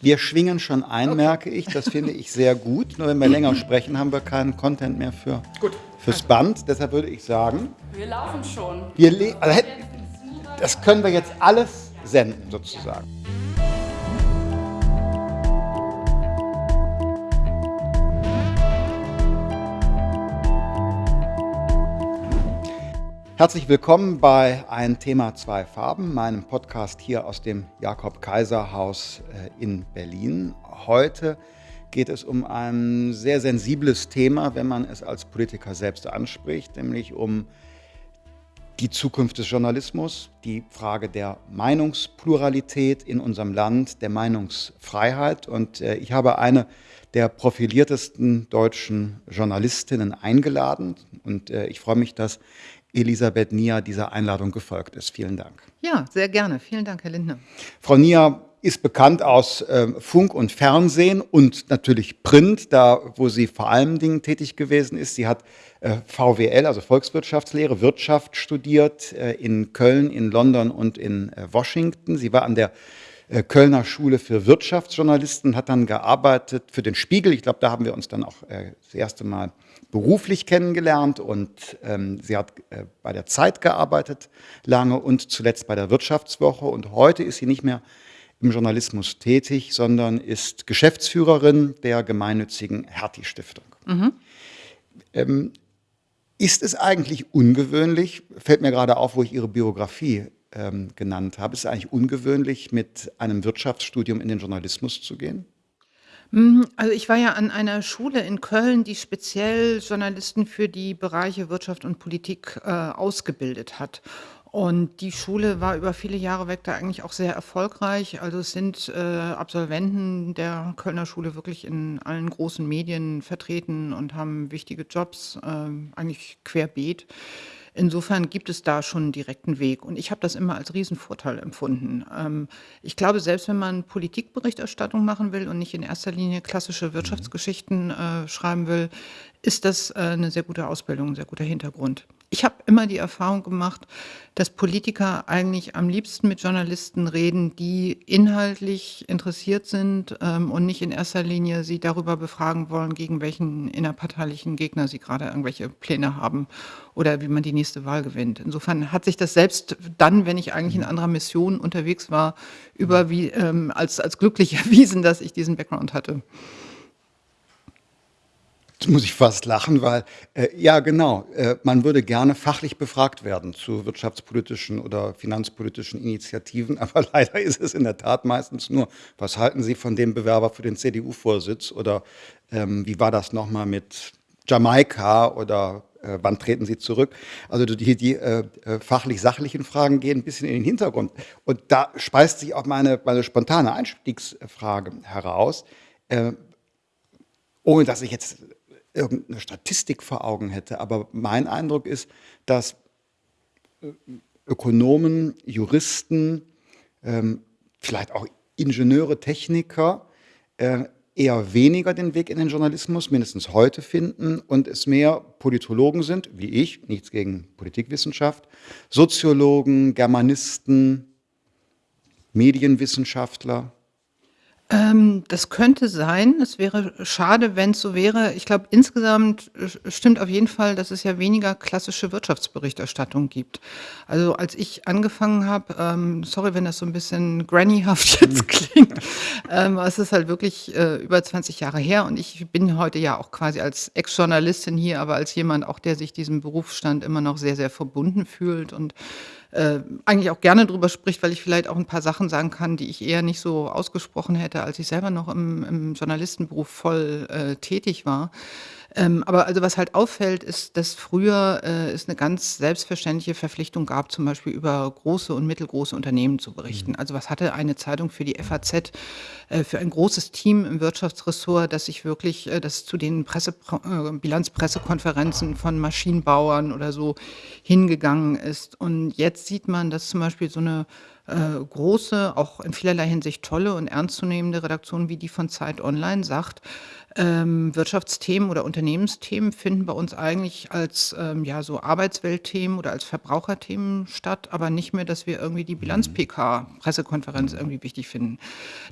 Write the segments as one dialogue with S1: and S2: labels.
S1: Wir schwingen schon ein, okay. merke ich. Das finde ich sehr gut. Nur wenn wir länger sprechen, haben wir keinen Content mehr für, gut. fürs Band. Deshalb würde ich sagen.
S2: Wir laufen schon.
S1: Wir also, das können wir jetzt alles senden, sozusagen. Herzlich willkommen bei Ein Thema, zwei Farben, meinem Podcast hier aus dem Jakob-Kaiser-Haus äh, in Berlin. Heute geht es um ein sehr sensibles Thema, wenn man es als Politiker selbst anspricht, nämlich um die Zukunft des Journalismus, die Frage der Meinungspluralität in unserem Land, der Meinungsfreiheit. Und äh, ich habe eine der profiliertesten deutschen Journalistinnen eingeladen. Und äh, ich freue mich, dass Elisabeth Nia dieser Einladung gefolgt ist. Vielen Dank.
S2: Ja, sehr gerne. Vielen Dank, Herr Lindner.
S1: Frau Nia ist bekannt aus äh, Funk und Fernsehen und natürlich Print, da wo sie vor allen Dingen tätig gewesen ist. Sie hat äh, VWL, also Volkswirtschaftslehre, Wirtschaft studiert äh, in Köln, in London und in äh, Washington. Sie war an der äh, Kölner Schule für Wirtschaftsjournalisten, hat dann gearbeitet für den Spiegel. Ich glaube, da haben wir uns dann auch äh, das erste Mal beruflich kennengelernt und ähm, sie hat äh, bei der Zeit gearbeitet lange und zuletzt bei der Wirtschaftswoche und heute ist sie nicht mehr im Journalismus tätig, sondern ist Geschäftsführerin der gemeinnützigen Hertie-Stiftung. Mhm. Ähm, ist es eigentlich ungewöhnlich, fällt mir gerade auf, wo ich Ihre Biografie ähm, genannt habe, ist es eigentlich ungewöhnlich, mit einem Wirtschaftsstudium in den Journalismus zu gehen?
S2: Mhm, also ich war ja an einer Schule in Köln, die speziell Journalisten für die Bereiche Wirtschaft und Politik äh, ausgebildet hat. Und die Schule war über viele Jahre weg da eigentlich auch sehr erfolgreich. Also es sind äh, Absolventen der Kölner Schule wirklich in allen großen Medien vertreten und haben wichtige Jobs, äh, eigentlich querbeet. Insofern gibt es da schon einen direkten Weg. Und ich habe das immer als Riesenvorteil empfunden. Ähm, ich glaube, selbst wenn man Politikberichterstattung machen will und nicht in erster Linie klassische Wirtschaftsgeschichten äh, schreiben will, ist das äh, eine sehr gute Ausbildung, ein sehr guter Hintergrund. Ich habe immer die Erfahrung gemacht, dass Politiker eigentlich am liebsten mit Journalisten reden, die inhaltlich interessiert sind ähm, und nicht in erster Linie sie darüber befragen wollen, gegen welchen innerparteilichen Gegner sie gerade irgendwelche Pläne haben oder wie man die nächste Wahl gewinnt. Insofern hat sich das selbst dann, wenn ich eigentlich in anderer Mission unterwegs war, über wie, ähm, als, als glücklich erwiesen, dass ich diesen Background hatte.
S1: Muss ich fast lachen, weil, äh, ja genau, äh, man würde gerne fachlich befragt werden zu wirtschaftspolitischen oder finanzpolitischen Initiativen, aber leider ist es in der Tat meistens nur, was halten Sie von dem Bewerber für den CDU-Vorsitz oder ähm, wie war das nochmal mit Jamaika oder äh, wann treten Sie zurück? Also die, die äh, äh, fachlich-sachlichen Fragen gehen ein bisschen in den Hintergrund. Und da speist sich auch meine, meine spontane Einstiegsfrage heraus, äh, ohne dass ich jetzt irgendeine Statistik vor Augen hätte, aber mein Eindruck ist, dass äh, Ökonomen, Juristen, ähm, vielleicht auch Ingenieure, Techniker äh, eher weniger den Weg in den Journalismus, mindestens heute finden und es mehr Politologen sind, wie ich, nichts gegen Politikwissenschaft, Soziologen, Germanisten, Medienwissenschaftler,
S2: ähm, das könnte sein. Es wäre schade, wenn es so wäre. Ich glaube, insgesamt äh, stimmt auf jeden Fall, dass es ja weniger klassische Wirtschaftsberichterstattung gibt. Also als ich angefangen habe, ähm, sorry, wenn das so ein bisschen grannyhaft jetzt klingt, ähm, es ist halt wirklich äh, über 20 Jahre her und ich bin heute ja auch quasi als Ex-Journalistin hier, aber als jemand auch, der sich diesem Berufsstand immer noch sehr, sehr verbunden fühlt und äh, eigentlich auch gerne drüber spricht, weil ich vielleicht auch ein paar Sachen sagen kann, die ich eher nicht so ausgesprochen hätte, als ich selber noch im, im Journalistenberuf voll äh, tätig war. Ähm, aber also was halt auffällt, ist, dass früher äh, es eine ganz selbstverständliche Verpflichtung gab, zum Beispiel über große und mittelgroße Unternehmen zu berichten. Mhm. Also was hatte eine Zeitung für die FAZ, äh, für ein großes Team im Wirtschaftsressort, das sich wirklich, äh, das zu den Presse, äh, Bilanzpressekonferenzen von Maschinenbauern oder so hingegangen ist. Und jetzt sieht man, dass zum Beispiel so eine äh, große, auch in vielerlei Hinsicht tolle und ernstzunehmende Redaktion wie die von Zeit Online sagt, ähm, Wirtschaftsthemen oder Unternehmensthemen finden bei uns eigentlich als ähm, ja, so Arbeitsweltthemen oder als Verbraucherthemen statt, aber nicht mehr, dass wir irgendwie die Bilanz-PK, Pressekonferenz irgendwie wichtig finden.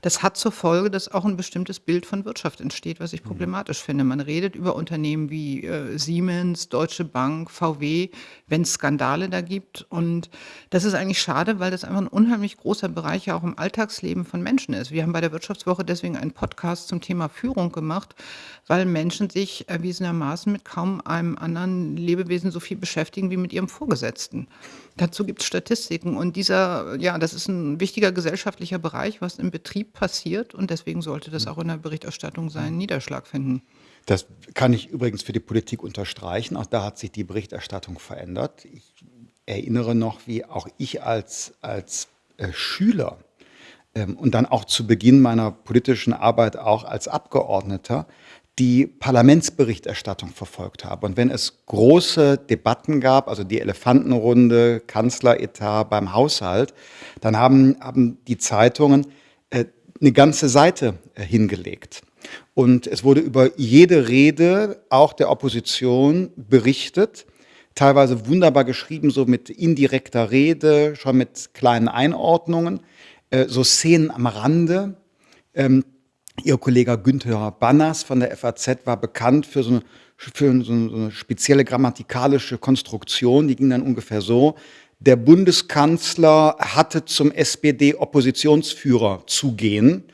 S2: Das hat zur Folge, dass auch ein bestimmtes Bild von Wirtschaft entsteht, was ich problematisch finde. Man redet über Unternehmen wie äh, Siemens, Deutsche Bank, VW, wenn es Skandale da gibt. Und das ist eigentlich schade, weil das einfach ein unheimlich großer Bereich ja auch im Alltagsleben von Menschen ist. Wir haben bei der Wirtschaftswoche deswegen einen Podcast zum Thema Führung gemacht, weil Menschen sich erwiesenermaßen mit kaum einem anderen Lebewesen so viel beschäftigen wie mit ihrem Vorgesetzten. Dazu gibt es Statistiken und dieser, ja, das ist ein wichtiger gesellschaftlicher Bereich, was im Betrieb passiert und deswegen sollte das auch in der Berichterstattung seinen Niederschlag finden.
S1: Das kann ich übrigens für die Politik unterstreichen. Auch da hat sich die Berichterstattung verändert. Ich erinnere noch, wie auch ich als, als äh, Schüler ähm, und dann auch zu Beginn meiner politischen Arbeit auch als Abgeordneter die Parlamentsberichterstattung verfolgt habe. Und wenn es große Debatten gab, also die Elefantenrunde, Kanzleretat beim Haushalt, dann haben, haben die Zeitungen äh, eine ganze Seite äh, hingelegt. Und es wurde über jede Rede auch der Opposition berichtet, teilweise wunderbar geschrieben, so mit indirekter Rede, schon mit kleinen Einordnungen. Äh, so Szenen am Rande. Ähm, Ihr Kollege Günther Banners von der FAZ war bekannt für so eine, für so eine spezielle grammatikalische Konstruktion, die ging dann ungefähr so. Der Bundeskanzler hatte zum SPD-Oppositionsführer zu gehen.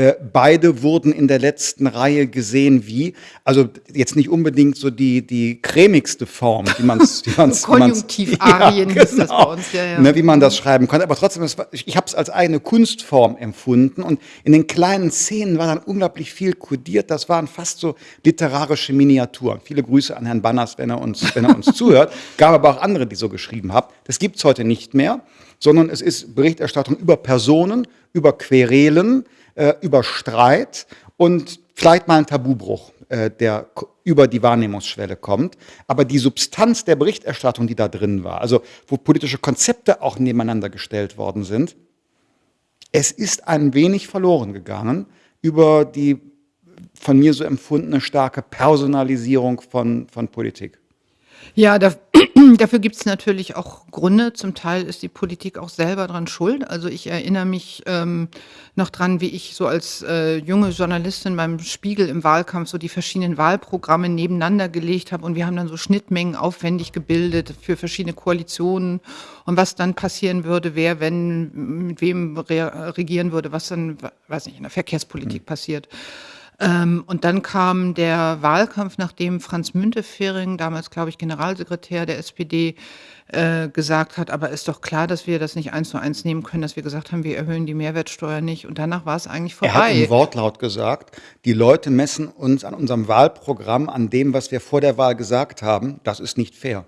S1: Äh, beide wurden in der letzten Reihe gesehen wie, also jetzt nicht unbedingt so die, die cremigste Form, wie man es...
S2: Konjunktivarien ja, genau, ist das bei uns,
S1: ja, ja. Ne, wie man das schreiben konnte. Aber trotzdem, war, ich, ich habe es als eigene Kunstform empfunden und in den kleinen Szenen war dann unglaublich viel kodiert. Das waren fast so literarische Miniaturen. Viele Grüße an Herrn Banners, wenn er uns, wenn er uns zuhört. Gab aber auch andere, die so geschrieben haben. Das gibt es heute nicht mehr, sondern es ist Berichterstattung über Personen, über Querelen, äh, über Streit und vielleicht mal ein Tabubruch, äh, der über die Wahrnehmungsschwelle kommt. Aber die Substanz der Berichterstattung, die da drin war, also wo politische Konzepte auch nebeneinander gestellt worden sind, es ist ein wenig verloren gegangen über die von mir so empfundene starke Personalisierung von, von Politik.
S2: Ja, da, dafür gibt es natürlich auch Gründe. Zum Teil ist die Politik auch selber dran schuld. Also ich erinnere mich ähm, noch dran, wie ich so als äh, junge Journalistin beim Spiegel im Wahlkampf so die verschiedenen Wahlprogramme nebeneinander gelegt habe und wir haben dann so Schnittmengen aufwendig gebildet für verschiedene Koalitionen und was dann passieren würde, wer, wenn, mit wem re regieren würde, was dann, weiß nicht, in der Verkehrspolitik mhm. passiert. Ähm, und dann kam der Wahlkampf, nachdem Franz Müntefering, damals glaube ich Generalsekretär der SPD, äh, gesagt hat, aber ist doch klar, dass wir das nicht eins zu eins nehmen können, dass wir gesagt haben, wir erhöhen die Mehrwertsteuer nicht. Und danach war es eigentlich vorbei.
S1: Er hat im Wortlaut gesagt, die Leute messen uns an unserem Wahlprogramm, an dem, was wir vor der Wahl gesagt haben. Das ist nicht fair.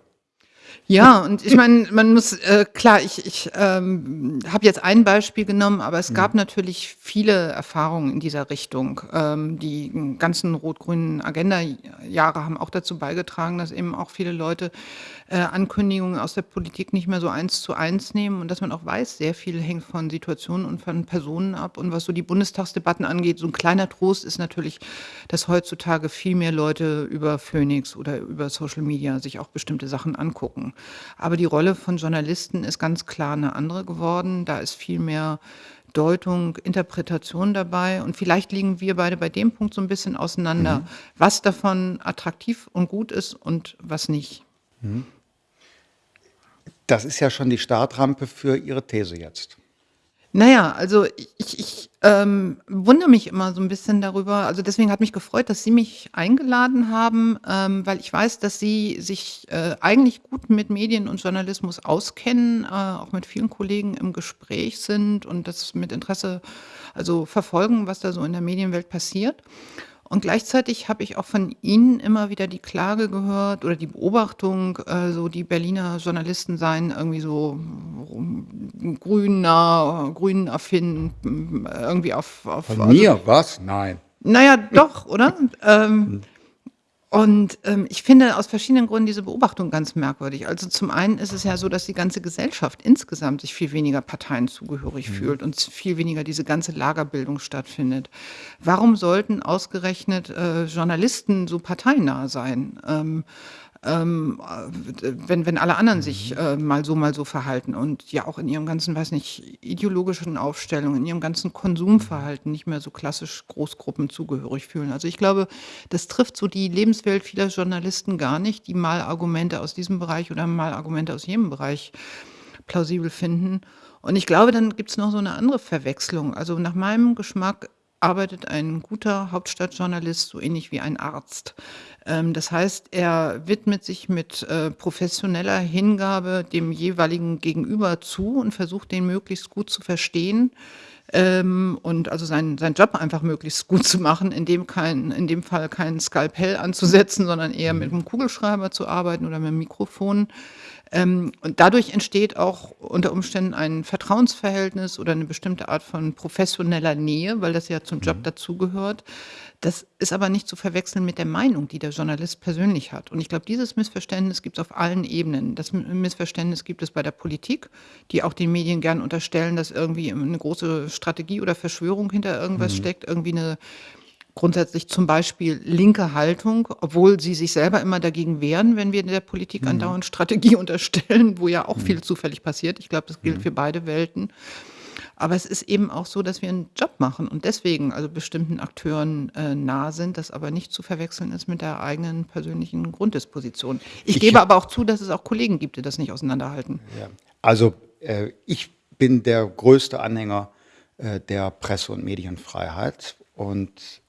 S2: Ja, und ich meine, man muss, äh, klar, ich, ich ähm, habe jetzt ein Beispiel genommen, aber es gab mhm. natürlich viele Erfahrungen in dieser Richtung. Ähm, die ganzen rot-grünen Agenda-Jahre haben auch dazu beigetragen, dass eben auch viele Leute äh, Ankündigungen aus der Politik nicht mehr so eins zu eins nehmen und dass man auch weiß, sehr viel hängt von Situationen und von Personen ab. Und was so die Bundestagsdebatten angeht, so ein kleiner Trost ist natürlich, dass heutzutage viel mehr Leute über Phoenix oder über Social Media sich auch bestimmte Sachen angucken. Aber die Rolle von Journalisten ist ganz klar eine andere geworden. Da ist viel mehr Deutung, Interpretation dabei. Und vielleicht liegen wir beide bei dem Punkt so ein bisschen auseinander, mhm. was davon attraktiv und gut ist und was nicht. Mhm.
S1: Das ist ja schon die Startrampe für Ihre These jetzt.
S2: Naja, also ich, ich ähm, wundere mich immer so ein bisschen darüber. Also deswegen hat mich gefreut, dass Sie mich eingeladen haben, ähm, weil ich weiß, dass Sie sich äh, eigentlich gut mit Medien und Journalismus auskennen, äh, auch mit vielen Kollegen im Gespräch sind und das mit Interesse also verfolgen, was da so in der Medienwelt passiert. Und gleichzeitig habe ich auch von Ihnen immer wieder die Klage gehört oder die Beobachtung, äh, so die Berliner Journalisten seien irgendwie so grüner, grün affin, irgendwie auf, auf
S1: Von mir? Was? Nein.
S2: Naja, doch, oder? ähm, Und, ähm, ich finde aus verschiedenen Gründen diese Beobachtung ganz merkwürdig. Also, zum einen ist es ja so, dass die ganze Gesellschaft insgesamt sich viel weniger Parteien zugehörig
S1: Mhm.
S2: fühlt und viel weniger diese ganze Lagerbildung stattfindet. Warum sollten ausgerechnet, äh, Journalisten so parteinah sein? Ähm, ähm, äh, wenn wenn alle anderen sich,
S1: Mhm.
S2: äh, mal so, mal so verhalten und ja auch in ihrem ganzen, weiß nicht, ideologischen Aufstellung, in ihrem ganzen. Konsumverhalten nicht mehr so klassisch Großgruppen zugehörig fühlen. Also, ich glaube, das trifft so die Lebenswelt vieler Journalisten gar nicht, die mal Argumente aus diesem Bereich oder mal Argumente aus jenem Bereich plausibel finden. Und ich glaube, dann gibt's noch so 'ne andere Verwechslung. Also, nach meinem Geschmack arbeitet ein guter Hauptstadtjournalist so ähnlich wie ein Arzt. Ähm, das heißt, er widmet sich mit, äh, professioneller Hingabe dem jeweiligen Gegenüber zu und versucht, den möglichst gut zu verstehen, ähm, und also seinen seinen Job einfach möglichst gut zu machen, in dem kein in dem Fall kein Skalpell anzusetzen, sondern eher mit
S1: Mhm.
S2: 'm Kugelschreiber zu arbeiten oder mit'm Mikrofon. Ähm, und dadurch entsteht auch unter Umständen ein Vertrauensverhältnis oder 'ne bestimmte Art von professioneller Nähe, weil das ja zum Job
S1: Mhm.
S2: dazugehört. Das ist aber nicht zu verwechseln mit der Meinung, die der Journalist persönlich hat. Und ich glaube, dieses Missverständnis gibt's auf allen Ebenen. Das Missverständnis gibt es bei der Politik, die auch den Medien gern unterstellen, dass irgendwie, ähm, 'ne große Strategie oder Verschwörung hinter irgendwas
S1: Mhm.
S2: steckt, irgendwie 'ne grundsätzlich zum Beispiel linke Haltung, obwohl sie sich selber immer dagegen wehren, wenn wir der Politik
S1: Mhm.
S2: andauernd Strategie unterstellen, wo ja auch
S1: Mhm.
S2: viel zufällig passiert. Ich glaube, das gilt
S1: Mhm.
S2: für beide Welten. Aber es ist eben auch so, dass wir 'n Job machen und deswegen also bestimmten Akteuren, äh, nah sind, das aber nicht zu verwechseln ist mit der eigenen persönlichen Grunddisposition. Ich
S1: Ich
S2: gebe aber auch zu, dass es auch Kollegen gibt, die das nicht auseinanderhalten.
S1: Ja. Also, äh, ich bin der größte Anhänger, äh, der Presse und Medienfreiheit und,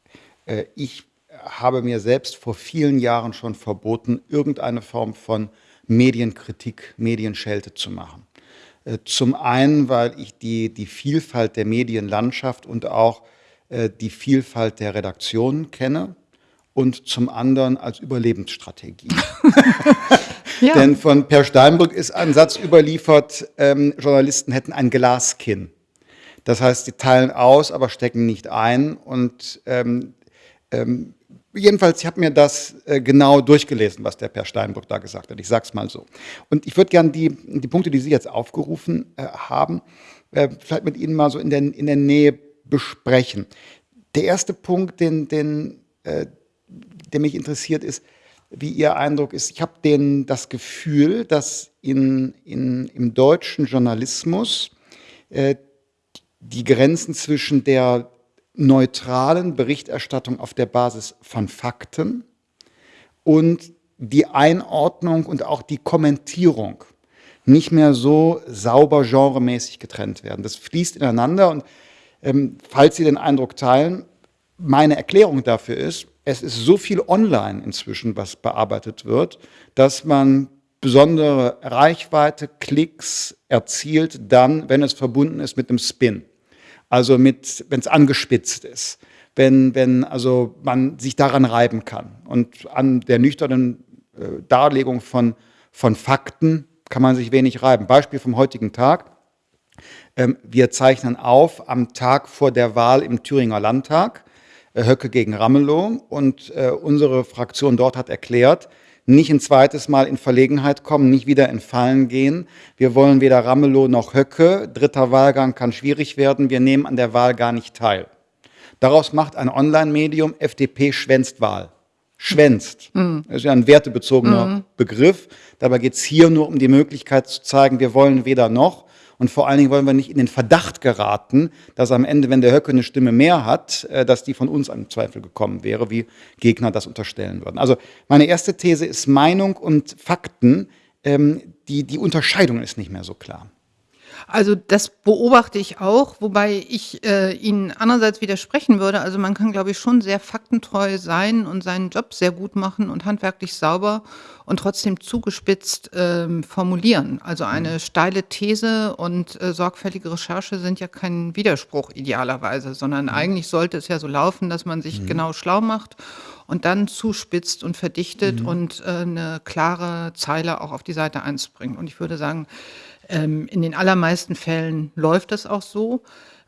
S1: äh, ich habe mir selbst vor vielen Jahren schon verboten, irgendeine Form von Medienkritik, Medienschelte zu machen. Äh, zum einen, weil ich die die Vielfalt der Medienlandschaft und auch, äh, die Vielfalt der Redaktionen kenne und zum anderen als Überlebensstrategie.
S2: Ja.
S1: Denn von Per Steinbrück ist ein Satz überliefert, ähm, Journalisten hätten ein Glaskinn. Das heißt, sie teilen aus, aber stecken nicht ein und, ähm, ähm, jedenfalls, ich habe mir das, äh, genau durchgelesen, was der Per Steinbrück da gesagt hat. Ich sage es mal so. Und ich würde gern die die Punkte, die Sie jetzt aufgerufen, äh, haben, äh, vielleicht mit Ihnen mal so in der in der Nähe besprechen. Der erste Punkt, den den, äh der mich interessiert, ist, wie Ihr Eindruck ist. Ich habe das Gefühl, dass in in im deutschen Journalismus, äh, die Grenzen zwischen der neutralen Berichterstattung auf der Basis von Fakten und die Einordnung und auch die Kommentierung nicht mehr so sauber genremäßig getrennt werden. Das fließt ineinander und, ähm, falls Sie den Eindruck teilen, meine Erklärung dafür ist, es ist so viel online inzwischen, was bearbeitet wird, dass man besondere Reichweite, Klicks erzielt dann, wenn es verbunden ist mit 'nem Spin. Also, mit wenn's angespitzt ist, wenn wenn also man sich daran reiben kann. Und an der nüchternen, äh, Darlegung von von Fakten kann man sich wenig reiben. Beispiel vom heutigen Tag. Ähm, wir zeichnen auf am Tag vor der Wahl im Thüringer Landtag, äh, Höcke gegen Ramelow und, äh, unsere Fraktion dort hat erklärt, nicht 'n zweites Mal in Verlegenheit kommen, nicht wieder in Fallen gehen. Wir wollen weder Ramelow noch Höcke. 3. Wahlgang kann schwierig werden. Wir nehmen an der Wahl gar nicht teil. Daraus macht ein Onlinemedium FDP schwänzt Wahl. Schwänzt.
S2: Mhm.
S1: Das ist ja 'n wertebezogener
S2: Mhm.
S1: Begriff. Dabei geht's hier nur um die Möglichkeit zu zeigen, wir wollen weder noch und vor allen Dingen wollen wir nicht in den Verdacht geraten, dass am Ende, wenn der Höcke 'ne Stimme mehr hat, äh, dass die von uns im Zweifel gekommen wäre, wie Gegner das unterstellen würden. Also, meine erste These ist Meinung und Fakten, ähm, die die Unterscheidung ist nicht mehr so klar.
S2: Also, das beobachte ich auch, wobei ich, äh, Ihnen andererseits widersprechen würde. Also, man kann, glaube ich, schon sehr faktentreu sein und seinen Job sehr gut machen und handwerklich sauber und trotzdem zugespitzt, ähm, formulieren. Also, eine
S1: Mhm.
S2: steile These und, äh, sorgfältige Recherche sind ja kein Widerspruch idealerweise, sondern
S1: Mhm.
S2: eigentlich sollte es ja so laufen, dass man sich
S1: Mhm.
S2: genau schlau macht und dann zuspitzt und verdichtet
S1: Mhm.
S2: und, äh, 'ne klare Zeile auch auf die Seite 1 bringt. Und ich würde sagen, ähm, in den allermeisten Fällen läuft das auch so.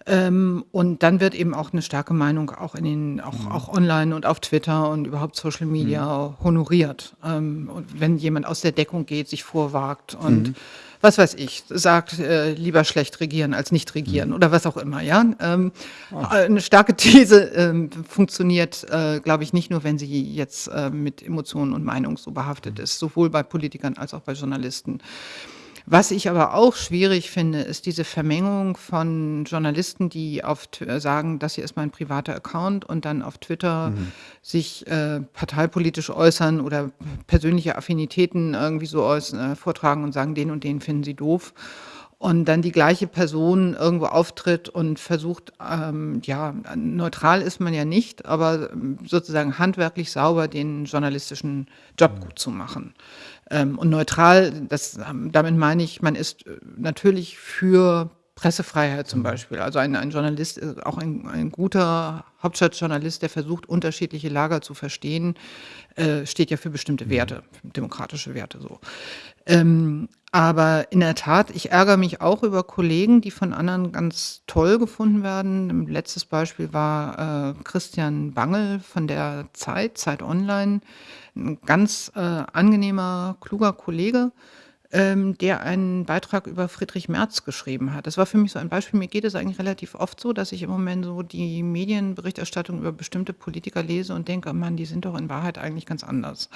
S2: Ähm, und dann wird eben auch eine starke Meinung auch in den auch
S1: Mhm.
S2: auch online und auf Twitter und überhaupt Social Media honoriert. Ähm, und wenn jemand aus der Deckung geht, sich vorwagt und
S1: Mhm.
S2: was weiß ich, sagt, äh, lieber schlecht regieren als nicht regieren
S1: Mhm.
S2: oder was auch immer, ja? Ähm, äh, 'ne starke These, ähm, funktioniert, äh, glaube ich, nicht nur, wenn sie jetzt, äh, mit Emotionen und Meinung so behaftet
S1: Mhm.
S2: ist, sowohl bei Politikern als auch bei Journalisten. Was ich aber auch schwierig finde, ist diese Vermengung von Journalisten, die auf äh, sagen: „Das hier ist mein privater Account“ und dann auf Twitter
S1: Mhm.
S2: sich, äh, parteipolitisch äußern oder persönliche Affinitäten irgendwie so äh, vortragen und sagen: „Den und den finden sie doof.“ Und dann die gleiche Person irgendwo auftritt und versucht, ähm, ja, neutral ist man ja nicht, aber, ähm, sozusagen handwerklich sauber den journalistischen Job gut zu machen. Ähm, und neutral, das ähm, damit meine ich, man ist, äh, natürlich für Pressefreiheit zum Beispiel. Also ein ein Journalist, auch ein ein guter Hauptstadtjournalist, der versucht, unterschiedliche Lager zu verstehen, äh, steht ja für bestimmte Werte, demokratische Werte so. Ähm, aber in der Tat, ich ärgere mich auch über Kollegen, die von anderen ganz toll gefunden werden. Letztes Beispiel war, äh, Christian Bangel von der Zeit, Zeit Online, 'n ganz, äh, angenehmer, kluger Kollege, ähm, der einen Beitrag über Friedrich Merz geschrieben hat. Das war für mich so ein Beispiel. Mir geht es eigentlich relativ oft so, dass ich im Moment so die Medienberichterstattung über bestimmte Politiker lese und denke: „Mann, die sind doch in Wahrheit eigentlich ganz anders.“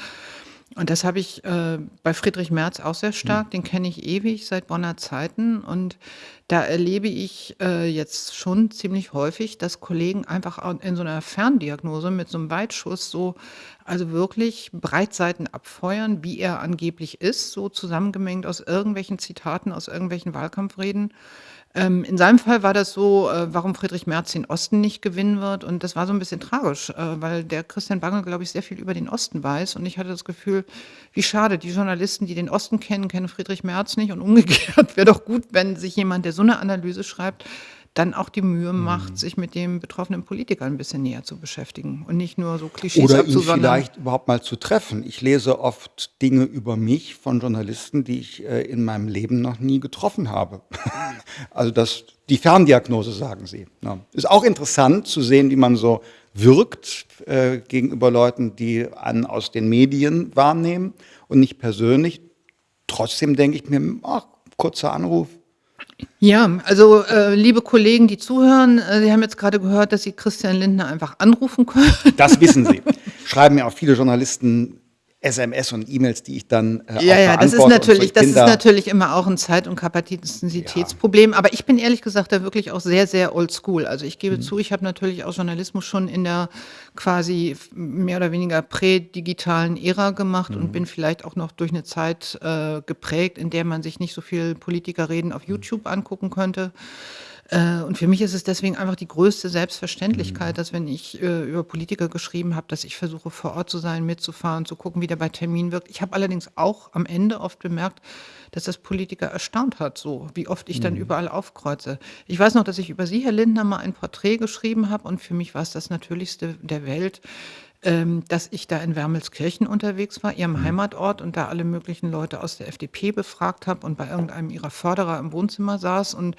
S2: Und das habe ich, äh, bei Friedrich Merz auch sehr
S1: Mhm.
S2: stark. Den kenne ich ewig seit Bonner Zeiten und da erlebe ich, äh, jetzt schon ziemlich häufig, dass Kollegen einfach in so 'ner Ferndiagnose mit so 'nem Weitschuss so also wirklich Breitseiten abfeuern, wie er angeblich ist, so zusammengemengt aus irgendwelchen Zitaten, aus irgendwelchen Wahlkampfreden. Ähm, in seinem Fall war das so, äh, warum Friedrich Merz den Osten nicht gewinnen wird und das war so 'n bisschen tragisch, äh, weil der Christian Bangel, glaube ich, sehr viel über den Osten weiß und ich hatte das Gefühl, wie schade, die Journalisten, die den Osten kennen, kennen Friedrich Merz nicht und umgekehrt. Wäre doch gut, wenn sich jemand, der so 'ne Analyse schreibt, dann auch die Mühe macht,
S1: Mhm.
S2: sich mit dem betroffenen Politiker 'n bisschen näher zu beschäftigen und nicht nur so Klischees
S1: Oder ihn vielleicht überhaupt mal zu treffen. Ich lese oft Dinge über mich von Journalisten, die ich, äh, in meinem Leben noch nie getroffen habe. Also, das die Ferndiagnose, sagen Sie, ne? Ist auch interessant zu sehen, wie man so wirkt, äh, gegenüber Leuten, die einen aus den Medien wahrnehmen und nicht persönlich. Trotzdem denke ich mir: „Ach, kurzer Anruf.“
S2: Ja, also, äh, liebe Kollegen, die zuhören, äh, Sie haben jetzt grade gehört, dass Sie Christian Lindner einfach anrufen können.
S1: Das wissen Sie. Schreiben mir auch viele Journalisten SMS und E-Mails, die ich dann, äh,
S2: Ja, ja, das ist
S1: und
S2: natürlich
S1: Ich
S2: das ist natürlich immer auch 'n Zeit und Kapazitätsproblem, aber ich bin ehrlich gesagt da wirklich auch sehr, sehr oldschool. Also, ich gebe
S1: Mhm.
S2: zu, ich habe natürlich auch Journalismus schon in der quasi mehr oder weniger prädigitalen Ära gemacht und
S1: Mhm.
S2: bin vielleicht auch noch durch 'ne Zeit, äh, geprägt, in der man sich nicht so viel Politikerreden auf
S1: Mhm.
S2: YouTube angucken konnte. Äh, und für mich ist es deswegen einfach die größte
S1: Mhm.
S2: Selbstverständlichkeit, dass wenn ich, äh, über Politiker geschrieben habe, dass ich versuche, vor Ort zu sein, mitzufahren, zu gucken, wie der bei Terminen wirkt. Ich habe allerdings auch am Ende oft bemerkt, dass das Politiker erstaunt hat so, wie oft ich dann
S1: Mhm.
S2: überall aufkreuze. Ich weiß noch, dass ich über Sie, Herr Lindner, mal ein Porträt geschrieben habe und für mich war's das Natürlichste der Welt, ähm, dass ich da in Wermelskirchen unterwegs war, Ihrem
S1: Mhm.
S2: Heimatort und da alle möglichen Leute aus der FDP befragt habe und bei irgendeinem Ihrer Förderer im Wohnzimmer saß und,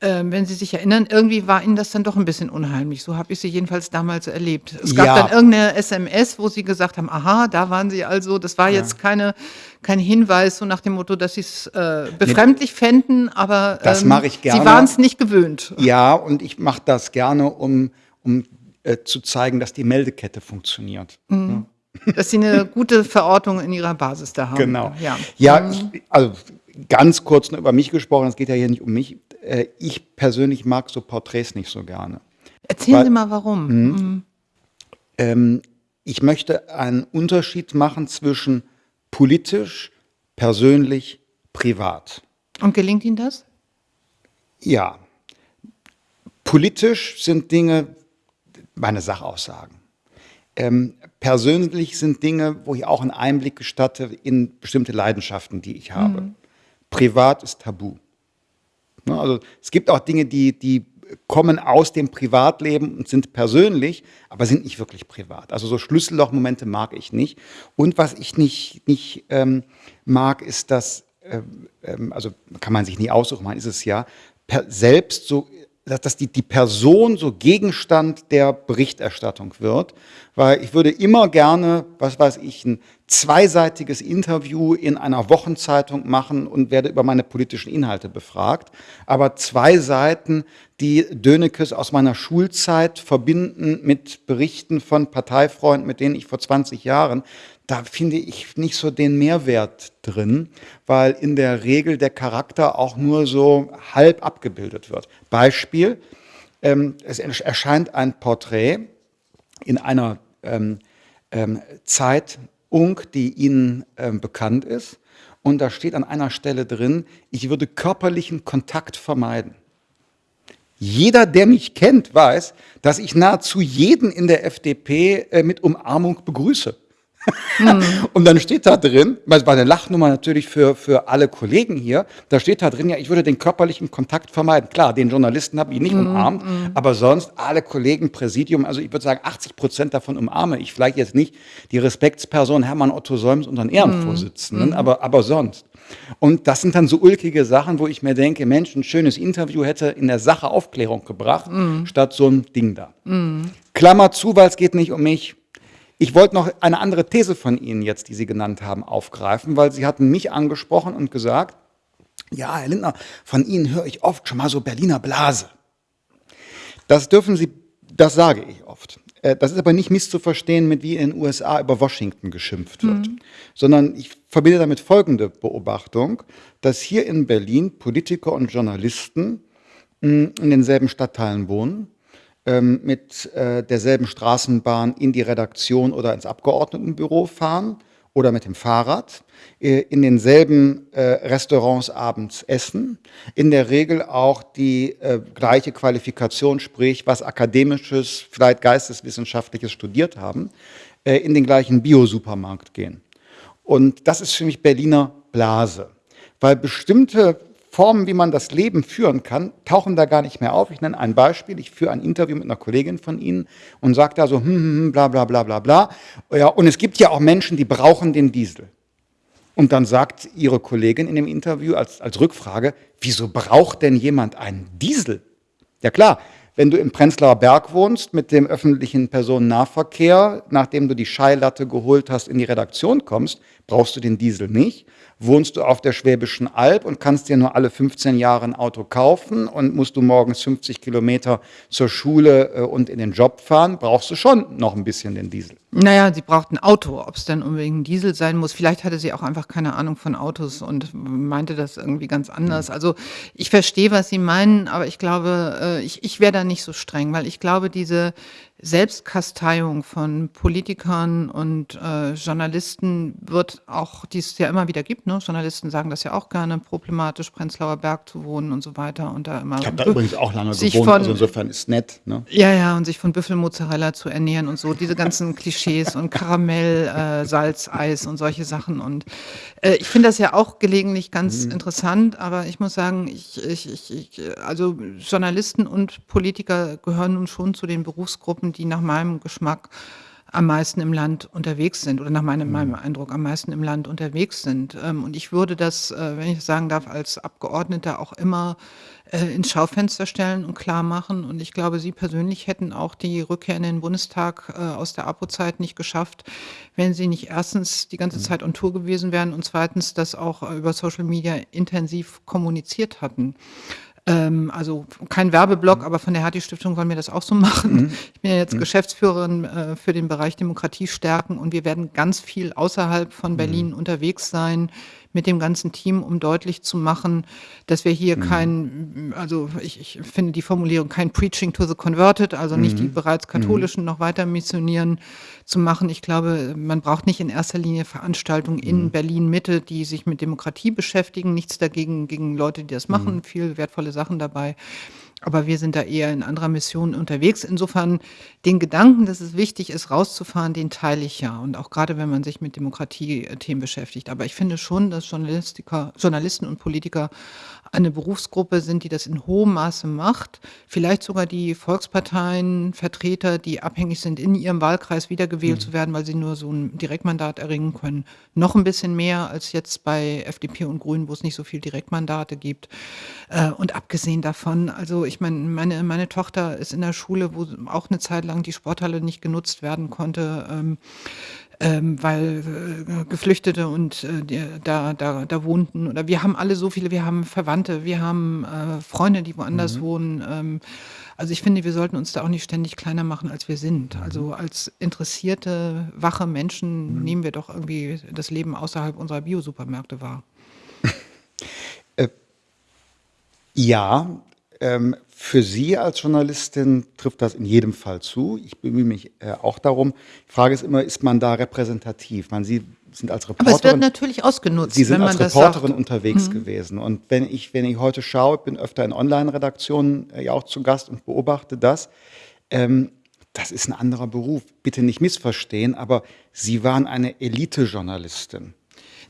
S2: ähm, wenn Sie sich erinnern, irgendwie war Ihnen das dann doch 'n bisschen unheimlich. So habe ich Sie jedenfalls damals erlebt. Es gab dann
S1: Ja.
S2: irgend 'ne SMS, wo Sie gesagt haben: „Aha, da waren Sie also.“ Das war
S1: Ja.
S2: jetzt keine kein Hinweis so nach dem Motto, dass Sie's, äh, befremdlich fänden, aber,
S1: Das
S2: ähm,
S1: mache ich
S2: Sie
S1: gerne.
S2: waren's nicht gewöhnt.
S1: Ja, und ich mache das gerne, um um, äh, zu zeigen, dass die Meldekette funktioniert,
S2: Mhm. Dass Sie 'ne gute Verortung in Ihrer Basis da haben.
S1: Genau.
S2: Ja.
S1: Ja,
S2: Mhm.
S1: ich also, ganz kurz nur über mich gesprochen, es geht ja hier nicht um mich. Äh, ich persönlich mag so Porträts nicht so gerne.
S2: Erzählen
S1: Weil
S2: Sie mal warum.
S1: Mhm.
S2: Mhm.
S1: Ähm, ich möchte einen Unterschied machen zwischen politisch, persönlich, privat.
S2: Und gelingt Ihnen das?
S1: Ja. Politisch sind Dinge meine Sachaussagen. Ähm, persönlich sind Dinge, wo ich auch 'n Einblick gestatte in bestimmte Leidenschaften, die ich habe.
S2: Mhm.
S1: Privat ist tabu. Ne, also, es gibt auch Dinge, die die kommen aus dem Privatleben und sind persönlich, aber sind nicht wirklich privat. Also, so Schlüssellochmomente mag ich nicht. Und was ich nicht nicht, ähm, mag, ist, dass, ähm, ähm also, kann man sich nie aussuchen, man ist es ja, per selbst so dass die, die Person so Gegenstand der Berichterstattung wird, weil ich würde immer gerne, was weiß ich, ein zweiseitiges Interview in einer Wochenzeitung machen und werde über meine politischen Inhalte befragt. Aber zwei Seiten, die Dönekes aus meiner Schulzeit verbinden mit Berichten von Parteifreunden, mit denen ich vor 20 Jahren, da finde ich nicht so den Mehrwert drin, weil in der Regel der Charakter auch nur so halb abgebildet wird. Beispiel, ähm, es erscheint ein Porträt in einer ähm, ähm, Zeitung, die Ihnen ähm, bekannt ist, und da steht an einer Stelle drin, ich würde körperlichen Kontakt vermeiden. Jeder, der mich kennt, weiß, dass ich nahezu jeden in der FDP äh, mit Umarmung begrüße. Mhm. Und dann steht da drin, weil es war eine Lachnummer natürlich für, für alle Kollegen hier, da steht da drin, ja, ich würde den körperlichen Kontakt vermeiden. Klar, den Journalisten habe ich nicht mhm. umarmt, mhm. aber sonst alle Kollegen, Präsidium, also ich würde sagen, 80 Prozent davon umarme ich. Vielleicht jetzt nicht die Respektsperson Hermann Otto Solms, unseren Ehrenvorsitzenden, mhm. aber, aber sonst. Und das sind dann so ulkige Sachen, wo ich mir denke, Mensch, ein schönes Interview hätte in der Sache Aufklärung gebracht, mhm. statt so ein Ding da. Mhm. Klammer zu, weil es geht nicht um mich. Ich wollte noch eine andere These von Ihnen jetzt, die Sie genannt haben, aufgreifen, weil Sie hatten mich angesprochen und gesagt, ja, Herr Lindner, von Ihnen höre ich oft schon mal so Berliner Blase. Das dürfen Sie, das sage ich oft. Äh, das ist aber nicht misszuverstehen mit wie in den USA über Washington geschimpft wird, mhm. sondern ich verbinde damit folgende Beobachtung, dass hier in Berlin Politiker und Journalisten hm, in denselben Stadtteilen wohnen, ähm, mit äh, derselben Straßenbahn in die Redaktion oder ins Abgeordnetenbüro fahren oder mit dem Fahrrad, äh, in denselben äh, Restaurants abends essen, in der Regel auch die gleiche Qualifikation, sprich was akademisches, vielleicht geisteswissenschaftliches studiert haben, in den gleichen Biosupermarkt gehen. Und das ist für mich Berliner Blase, weil bestimmte Formen, wie man das Leben führen kann, tauchen da gar nicht mehr auf. Ich nenne ein Beispiel. Ich führe ein Interview mit einer Kollegin von Ihnen und sage da so, hm, hm, hm, bla, bla, bla, bla, bla. Ja, und es gibt ja auch Menschen, die brauchen den Diesel. Und dann sagt Ihre Kollegin in dem Interview als, als Rückfrage, wieso braucht denn jemand einen Diesel? Ja klar, wenn du im Prenzlauer Berg wohnst mit dem öffentlichen Personennahverkehr, nachdem du die Scheilatte geholt hast, in die Redaktion kommst, brauchst du den Diesel nicht wohnst du auf der Schwäbischen Alb und kannst dir nur alle 15 Jahre ein Auto kaufen und musst du morgens 50 Kilometer zur Schule äh, und in den Job fahren, brauchst du schon noch ein bisschen den Diesel.
S2: Naja, sie braucht ein Auto. Ob es dann unbedingt ein Diesel sein muss, vielleicht hatte sie auch einfach keine Ahnung von Autos und meinte das irgendwie ganz anders. Hm. Also ich verstehe, was Sie meinen, aber ich glaube, äh, ich, ich wäre da nicht so streng, weil ich glaube, diese Selbstkasteiung von Politikern und äh, Journalisten wird auch, die es ja immer wieder gibt, ne? Journalisten sagen das ja auch gerne, problematisch, Prenzlauer Berg zu wohnen und so weiter und da immer.
S1: Ich habe da übrigens auch lange gewohnt, von, also insofern ist nett. Ne?
S2: Ja, ja, und sich von Büffelmozzarella zu ernähren und so, diese ganzen Klischees und Karamell, äh, Salz, Eis und solche Sachen. Und äh, ich finde das ja auch gelegentlich ganz mhm. interessant, aber ich muss sagen, ich, ich, ich, also Journalisten und Politiker gehören nun schon zu den Berufsgruppen, Gruppen, die nach meinem Geschmack am meisten im Land unterwegs sind oder nach meinem, meinem mhm. Eindruck am meisten im Land unterwegs sind. Ähm, und ich würde das, äh, wenn ich sagen darf, als Abgeordneter auch immer äh, ins Schaufenster stellen und klar machen. Und ich glaube, Sie persönlich hätten auch die Rückkehr in den Bundestag äh, aus der APO-Zeit nicht geschafft, wenn Sie nicht erstens die ganze mhm. Zeit on Tour gewesen wären und zweitens das auch über Social Media intensiv kommuniziert hatten. Ähm, also kein Werbeblock, mhm. aber von der Hertie-Stiftung wollen wir das auch so machen. Mhm. Ich bin ja jetzt mhm. Geschäftsführerin äh, für den Bereich Demokratie stärken und wir werden ganz viel außerhalb von Berlin mhm. unterwegs sein mit dem ganzen Team, um deutlich zu machen, dass wir hier mhm. kein, also ich, ich, finde die Formulierung kein Preaching to the Converted, also nicht mhm. die bereits Katholischen mhm. noch weiter missionieren zu machen. Ich glaube, man braucht nicht in erster Linie Veranstaltungen in mhm. Berlin Mitte, die sich mit Demokratie beschäftigen. Nichts dagegen gegen Leute, die das machen, mhm. viel wertvolle Sachen dabei. Aber wir sind da eher in anderer Mission unterwegs. Insofern den Gedanken, dass es wichtig ist, rauszufahren, den teile ich ja. Und auch gerade, wenn man sich mit Demokratie-Themen beschäftigt. Aber ich finde schon, dass Journalistiker, Journalisten und Politiker eine Berufsgruppe sind, die das in hohem Maße macht. Vielleicht sogar die Volksparteien, Vertreter, die abhängig sind, in ihrem Wahlkreis wiedergewählt mhm. zu werden, weil sie nur so ein Direktmandat erringen können. Noch ein bisschen mehr als jetzt bei FDP und Grünen, wo es nicht so viele Direktmandate gibt. Äh, und abgesehen davon, also ich meine, meine meine Tochter ist in der Schule, wo auch eine Zeit lang die Sporthalle nicht genutzt werden konnte, ähm, ähm, weil, äh, Geflüchtete und, äh, die da da da wohnten oder wir haben alle so viele wir haben Verwandte, wir haben, äh, Freunde, die woanders
S1: Mhm.
S2: wohnen. Ähm, also, ich finde, wir sollten uns da auch nicht ständig kleiner machen, als wir sind.
S1: Mhm.
S2: Also, als interessierte, wache Menschen
S1: Mhm.
S2: nehmen wir doch irgendwie das Leben außerhalb unserer Biosupermärkte wahr.
S1: Äh, ja, ähm, für Sie als Journalistin trifft das in jedem Fall zu. Ich bemühe mich, äh, auch darum. Die Frage ist immer, ist man da repräsentativ? Man Sie sind als
S2: Aber es wird
S1: Reporterin
S2: natürlich ausgenutzt,
S1: Sie sind als Reporterin unterwegs
S2: Mhm.
S1: gewesen. Und wenn ich wenn ich heute schaue, ich bin öfter in Online-Redaktionen, äh, ja auch zu Gast und beobachte das, ähm, das ist 'n anderer Beruf. Bitte nicht missverstehen, aber Sie waren eine Elitejournalistin.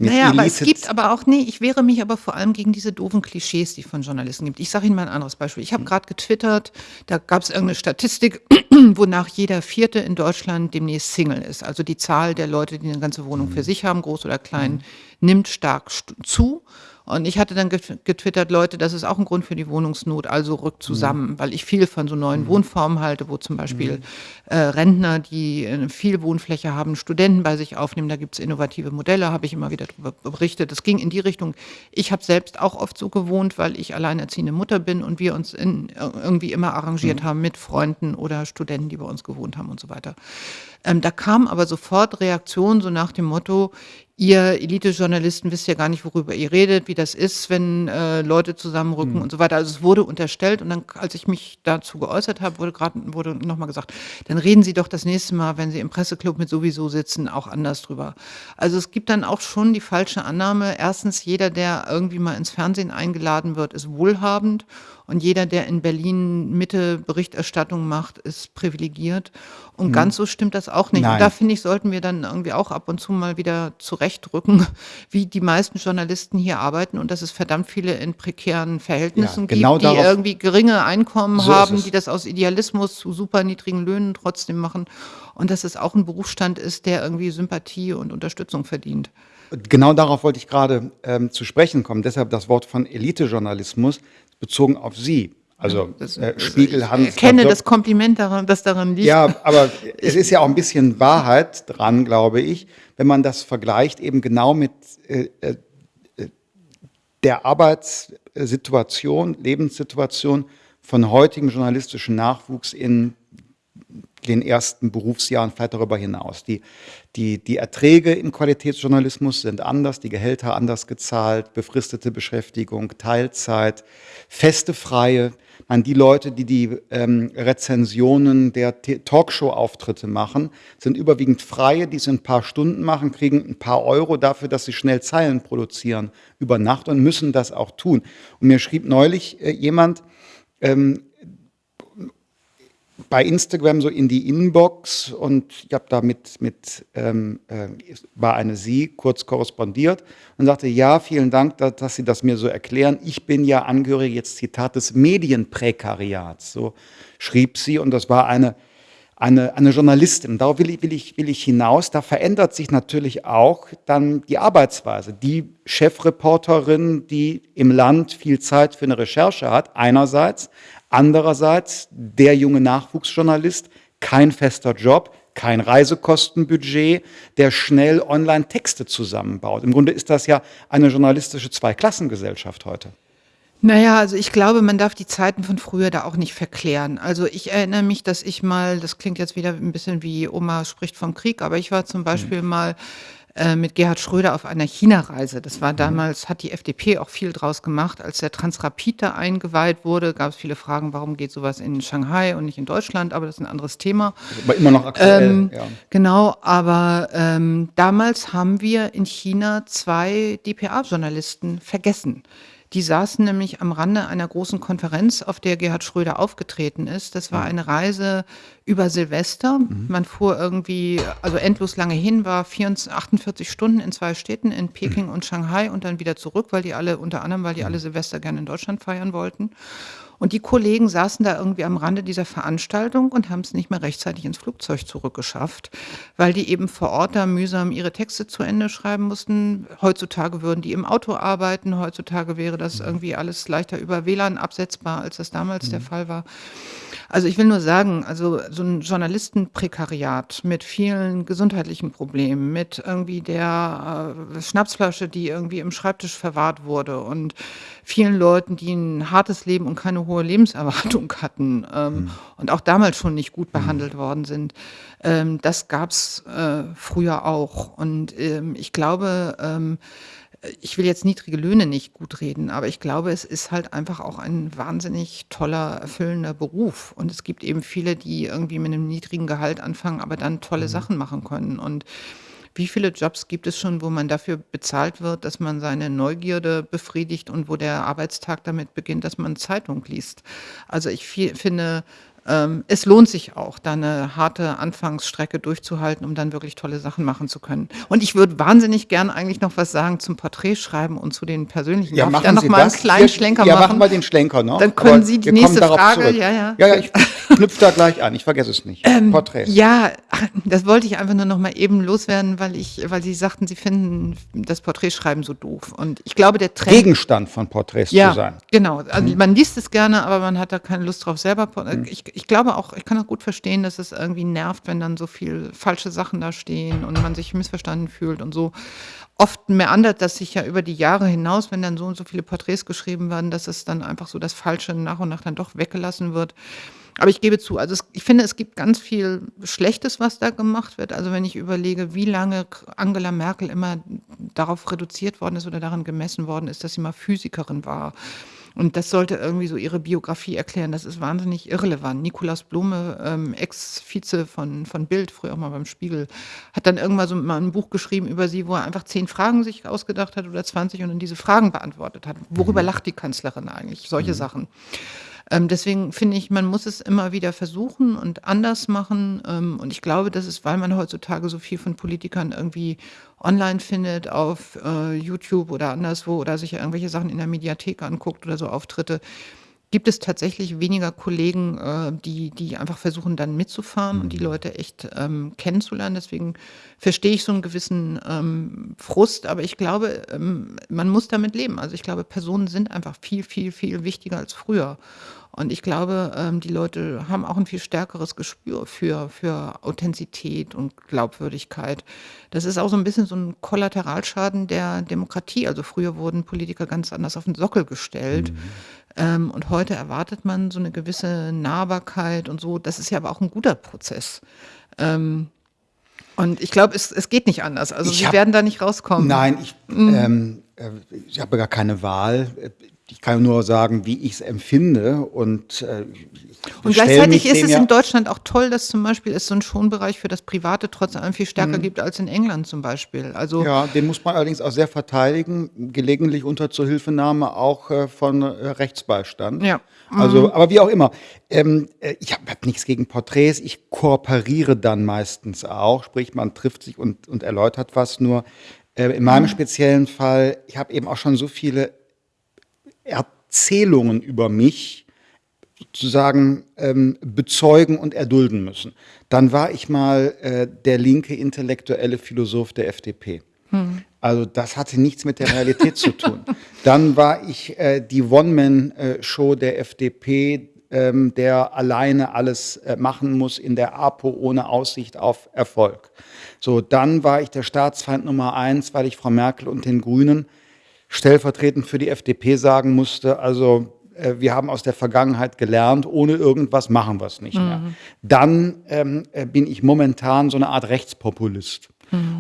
S1: Mit
S2: Na ja, aber es gibt aber auch ne, ich wehre mich aber vor allem gegen diese doofen Klischees, die es von Journalisten gibt. Ich sage Ihnen mal 'n anderes Beispiel. Ich habe grad getwittert, da gab's irgend 'ne Statistik, wonach jeder Vierte in Deutschland demnächst Single ist. Also, die Zahl der Leute, die 'ne ganze Wohnung für
S1: Mhm.
S2: sich haben, groß oder klein,
S1: Mhm.
S2: nimmt stark st zu. Und ich hatte dann getw getwittert: „Leute, das ist auch 'n Grund für die Wohnungsnot, also rückt
S1: Mhm.
S2: zusammen“, weil ich viel von so neuen
S1: Mhm.
S2: Wohnformen halte, wo zum Beispiel,
S1: Mhm.
S2: äh, Rentner, die, äh, viel Wohnfläche haben, Studenten bei sich aufnehmen. Da gibt's innovative Modelle, habe ich immer wieder drüber berichtet. Das ging in die Richtung. Ich habe selbst auch oft so gewohnt, weil ich alleinerziehende Mutter bin und wir uns in ir irgendwie immer arrangiert
S1: Mhm.
S2: haben mit Freunden oder Studenten, die bei uns gewohnt haben und so weiter. Ähm, da kamen aber sofort Reaktionen so nach dem Motto: „Ihr Elitejournalisten wisst ja gar nicht, worüber ihr redet, wie das ist, wenn, äh, Leute zusammenrücken“
S1: Mhm.
S2: und so weiter. Also, es wurde unterstellt und dann, als ich mich dazu geäußert habe, wurde grad wurde noch mal gesagt: „Dann reden Sie doch das nächste Mal, wenn Sie im Presseclub mit Sowieso sitzen, auch anders drüber.“ Also, es gibt dann auch schon die falsche Annahme. Erstens, jeder, der irgendwie mal ins Fernsehen eingeladen wird, ist wohlhabend und jeder, der in Berlin Mitte Berichterstattung macht, ist privilegiert. Und
S1: Mhm.
S2: ganz so stimmt das auch nicht. Und da
S1: Nein.
S2: finde ich, sollten wir dann irgendwie auch ab und zu mal wieder zurechtrücken, wie die meisten Journalisten hier arbeiten und dass es verdammt viele in prekären
S1: Ja,
S2: Verhältnissen
S1: genau
S2: gibt, die irgendwie geringe Einkommen
S1: So
S2: haben, die das aus Idealismus zu super niedrigen Löhnen trotzdem machen und dass es auch 'n Berufsstand ist, der irgendwie Sympathie und Unterstützung verdient.
S1: Genau darauf wollte ich grade, ähm, zu sprechen kommen. Deshalb das Wort von Elitejournalismus bezogen auf Sie. Also,
S2: Das
S1: äh, Spiegel,
S2: ich
S1: Hans
S2: erkenne
S1: Dirk
S2: das Kompliment daran das daran liegt.
S1: Ja, aber es
S2: Ich
S1: ist ja auch 'n bisschen Wahrheit dran, glaube ich, wenn man das vergleicht eben genau mit, äh, äh, der Arbeitssituation, Lebenssituation von heutigem journalistischen Nachwuchs in den ersten Berufsjahren, vielleicht darüber hinaus. Die die die Erträge im Qualitätsjournalismus sind anders, die Gehälter anders gezahlt, befristete Beschäftigung, Teilzeit, feste Freie. Man die Leute, die die, ähm, Rezensionen der Talkshow-Auftritte machen, sind überwiegend Freie, die es in 'n paar Stunden machen, kriegen 'n paar Euro dafür, dass sie schnell Zeilen produzieren über Nacht und müssen das auch tun. Und mir schrieb neulich, äh, jemand, ähm, bei Instagram so in die Inbox und ich habe da mit mit, ähm, äh war eine Sie, kurz korrespondiert und sagte: „Ja, vielen Dank, da dass Sie das mir so erklären. Ich bin ja Angehörige“, jetzt Zitat, „des Medienprekariats“, so schrieb sie und das war eine eine eine Journalistin. Darauf will ich will ich will ich hinaus. Da verändert sich natürlich auch dann die Arbeitsweise. Die Chefreporterin, die im Land viel Zeit für 'ne Recherche hat, einerseits. Andererseits der junge Nachwuchsjournalist, kein fester Job, kein Reisekostenbudget, der schnell online Texte zusammenbaut. Im Grunde ist das ja eine journalistische Zweiklassengesellschaft heute.
S2: Na ja, also, ich glaube, man darf die Zeiten von früher da auch nicht verklären. Also, ich erinnere mich, dass ich mal das klingt jetzt wieder 'n bisschen wie Oma spricht vom Krieg, aber ich war zum
S1: Mhm.
S2: Beispiel mal, äh, mit Gerhard Schröder auf einer China-Reise. Das war
S1: Mhm.
S2: damals hat die FDP auch viel draus gemacht. Als der Transrapid da eingeweiht wurde, gab's viele Fragen, warum geht so was in Shanghai und nicht in Deutschland, aber das ist 'n anderes Thema.
S1: Aber immer noch aktuell,
S2: Ähm,
S1: ja.
S2: genau, aber, ähm, damals haben wir in China 2 dpa-Journalisten vergessen. Die saßen nämlich am Rande einer großen Konferenz, auf der Gerhard Schröder aufgetreten ist. Das war
S1: Mhm.
S2: eine Reise über Silvester.
S1: Mhm.
S2: Man fuhr irgendwie also, endlos lange hin, war vierundz 48 Stunden in 2 Städten, in Peking und Shanghai und dann wieder zurück, weil die alle unter anderem, weil die alle
S1: Mhm.
S2: Silvester gerne in Deutschland feiern wollten. Und die Kollegen saßen da irgendwie am Rande dieser Veranstaltung und haben es nicht mehr rechtzeitig ins Flugzeug zurückgeschafft, weil die eben vor Ort da mühsam ihre Texte zu Ende schreiben mussten. Heutzutage würden die im Auto arbeiten, heutzutage wäre das irgendwie alles leichter über WLAN absetzbar, als das damals der Fall war. Also ich will nur sagen, also so ein Journalistenprekariat mit vielen gesundheitlichen Problemen, mit irgendwie der äh, Schnapsflasche, die irgendwie im Schreibtisch verwahrt wurde und vielen Leuten, die ein hartes Leben und keine hohe Lebenserwartung hatten ähm, und auch damals schon nicht gut behandelt worden sind. Ähm, das gab's äh, früher auch. Und ähm, ich glaube, ähm, ich will jetzt niedrige Löhne nicht gut reden, aber ich glaube, es ist halt einfach auch ein wahnsinnig toller, erfüllender Beruf. Und es gibt eben viele, die irgendwie mit einem niedrigen Gehalt anfangen, aber dann tolle
S1: Mhm.
S2: Sachen machen können. Und wie viele Jobs gibt es schon, wo man dafür bezahlt wird, dass man seine Neugierde befriedigt und wo der Arbeitstag damit beginnt, dass man Zeitung liest? Also ich fi- finde, ähm, es lohnt sich auch, da eine harte Anfangsstrecke durchzuhalten, um dann wirklich tolle Sachen machen zu können. Und ich würde wahnsinnig gern eigentlich noch was sagen zum Porträtschreiben und zu den persönlichen.
S1: Ja,
S2: Darf ich
S1: machen
S2: da noch
S1: Sie
S2: mal einen
S1: das.
S2: kleinen
S1: Ja,
S2: Schlenker
S1: ja,
S2: machen?
S1: machen wir den Schlenker noch.
S2: Dann können
S1: aber
S2: Sie die nächste Frage- ja, ja.
S1: Ja, ja, ich knüpfe da gleich an. Ich vergesse es nicht. Porträts.
S2: Ja, das wollte ich einfach nur noch mal eben loswerden, weil ich, weil Sie sagten, Sie finden das Porträtschreiben so doof. Und ich glaube, der Trend.
S1: Gegenstand von Porträts
S2: ja,
S1: zu sein. Mhm.
S2: genau. Also man liest es gerne, aber man hat da keine Lust drauf selber. Por- Ich, ich glaube auch, ich kann auch gut verstehen, dass es irgendwie nervt, wenn dann so viel falsche Sachen da stehen und man sich missverstanden fühlt und so. Oft meandert das sich ja über die Jahre hinaus, wenn dann so und so viele Porträts geschrieben werden, dass es dann einfach so das Falsche nach und nach dann doch weggelassen wird. Aber ich gebe zu, also es, ich finde, es gibt ganz viel Schlechtes, was da gemacht wird. Also wenn ich überlege, wie lange Angela Merkel immer darauf reduziert worden ist oder daran gemessen worden ist, dass sie mal Physikerin war. Und das sollte irgendwie so ihre Biografie erklären. Das ist wahnsinnig irrelevant. Nikolaus Blume, ähm, Ex-Vize von, von Bild, früher auch mal beim Spiegel, hat dann irgendwann so mal ein Buch geschrieben über sie, wo er einfach zehn Fragen sich ausgedacht hat oder 20 und dann diese Fragen beantwortet hat. Worüber lacht die Kanzlerin eigentlich? Solche Sachen. Ähm, deswegen finde ich, man muss es immer wieder versuchen und anders machen. Ähm, und ich glaube, das ist, weil man heutzutage so viel von Politikern irgendwie online findet, auf äh, YouTube oder anderswo oder sich irgendwelche Sachen in der Mediathek anguckt oder so Auftritte, gibt es tatsächlich weniger Kollegen, äh, die, die einfach versuchen, dann mitzufahren und die Leute echt ähm, kennenzulernen. Deswegen verstehe ich so einen gewissen ähm, Frust, aber ich glaube, ähm, man muss damit leben. Also ich glaube, Personen sind einfach viel, viel, viel wichtiger als früher. Und ich glaube, ähm, die Leute haben auch ein viel stärkeres Gespür für, für Authentizität und Glaubwürdigkeit. Das ist auch so ein bisschen so ein Kollateralschaden der Demokratie. Also früher wurden Politiker ganz anders auf den Sockel gestellt. Ähm, und heute erwartet man so eine gewisse Nahbarkeit und so. Das ist ja aber auch ein guter Prozess. Ähm, und ich glaube, es, es geht nicht anders. Also
S1: Ich
S2: sie
S1: hab-
S2: werden da nicht rauskommen.
S1: Nein, ich,
S2: Mhm.
S1: ähm, äh, ich habe gar keine Wahl. Ich kann nur sagen, wie ich es empfinde. Und, äh,
S2: Und gleichzeitig ist es
S1: ja-
S2: in Deutschland auch toll, dass zum Beispiel es so einen Schonbereich für das Private trotz allem viel stärker
S1: Mhm.
S2: gibt als in England zum Beispiel. Also
S1: Ja, den muss man allerdings auch sehr verteidigen, gelegentlich unter Zuhilfenahme auch äh, von äh, Rechtsbeistand.
S2: Ja.
S1: Also, aber wie auch immer. Ähm, äh, ich habe hab nichts gegen Porträts. Ich kooperiere dann meistens auch, sprich man trifft sich und, und erläutert was. Nur äh, in meinem speziellen Fall, ich habe eben auch schon so viele Erzählungen über mich sozusagen ähm, bezeugen und erdulden müssen. Dann war ich mal äh, der linke intellektuelle Philosoph der FDP. Also das hatte nichts mit der Realität zu tun. Dann war ich äh, die One-Man-Show der FDP, ähm, der alleine alles äh, machen muss in der APO ohne Aussicht auf Erfolg. So, dann war ich der Staatsfeind Nummer eins, weil ich Frau Merkel und den Grünen stellvertretend für die FDP sagen musste, also äh, wir haben aus der Vergangenheit gelernt, ohne irgendwas machen wir es nicht mehr. Dann ähm, äh, bin ich momentan so eine Art Rechtspopulist.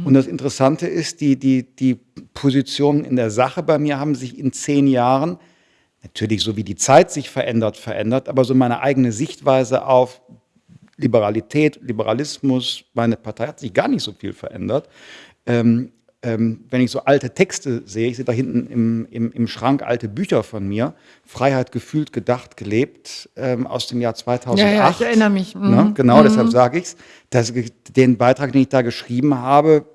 S1: Und das Interessante ist, die, die, die Positionen in der Sache bei mir haben sich in zehn Jahren, natürlich so wie die Zeit sich verändert, verändert, aber so meine eigene Sichtweise auf Liberalität, Liberalismus, meine Partei hat sich gar nicht so viel verändert. Ähm, ähm, wenn ich so alte Texte sehe, ich sehe da hinten im, im, im Schrank alte Bücher von mir, Freiheit gefühlt, gedacht, gelebt, ähm, aus dem Jahr 2008.
S2: Ja, ja, ich erinnere mich. Mhm.
S1: Ne? Genau, deshalb sage ich es. Den Beitrag, den ich da geschrieben habe,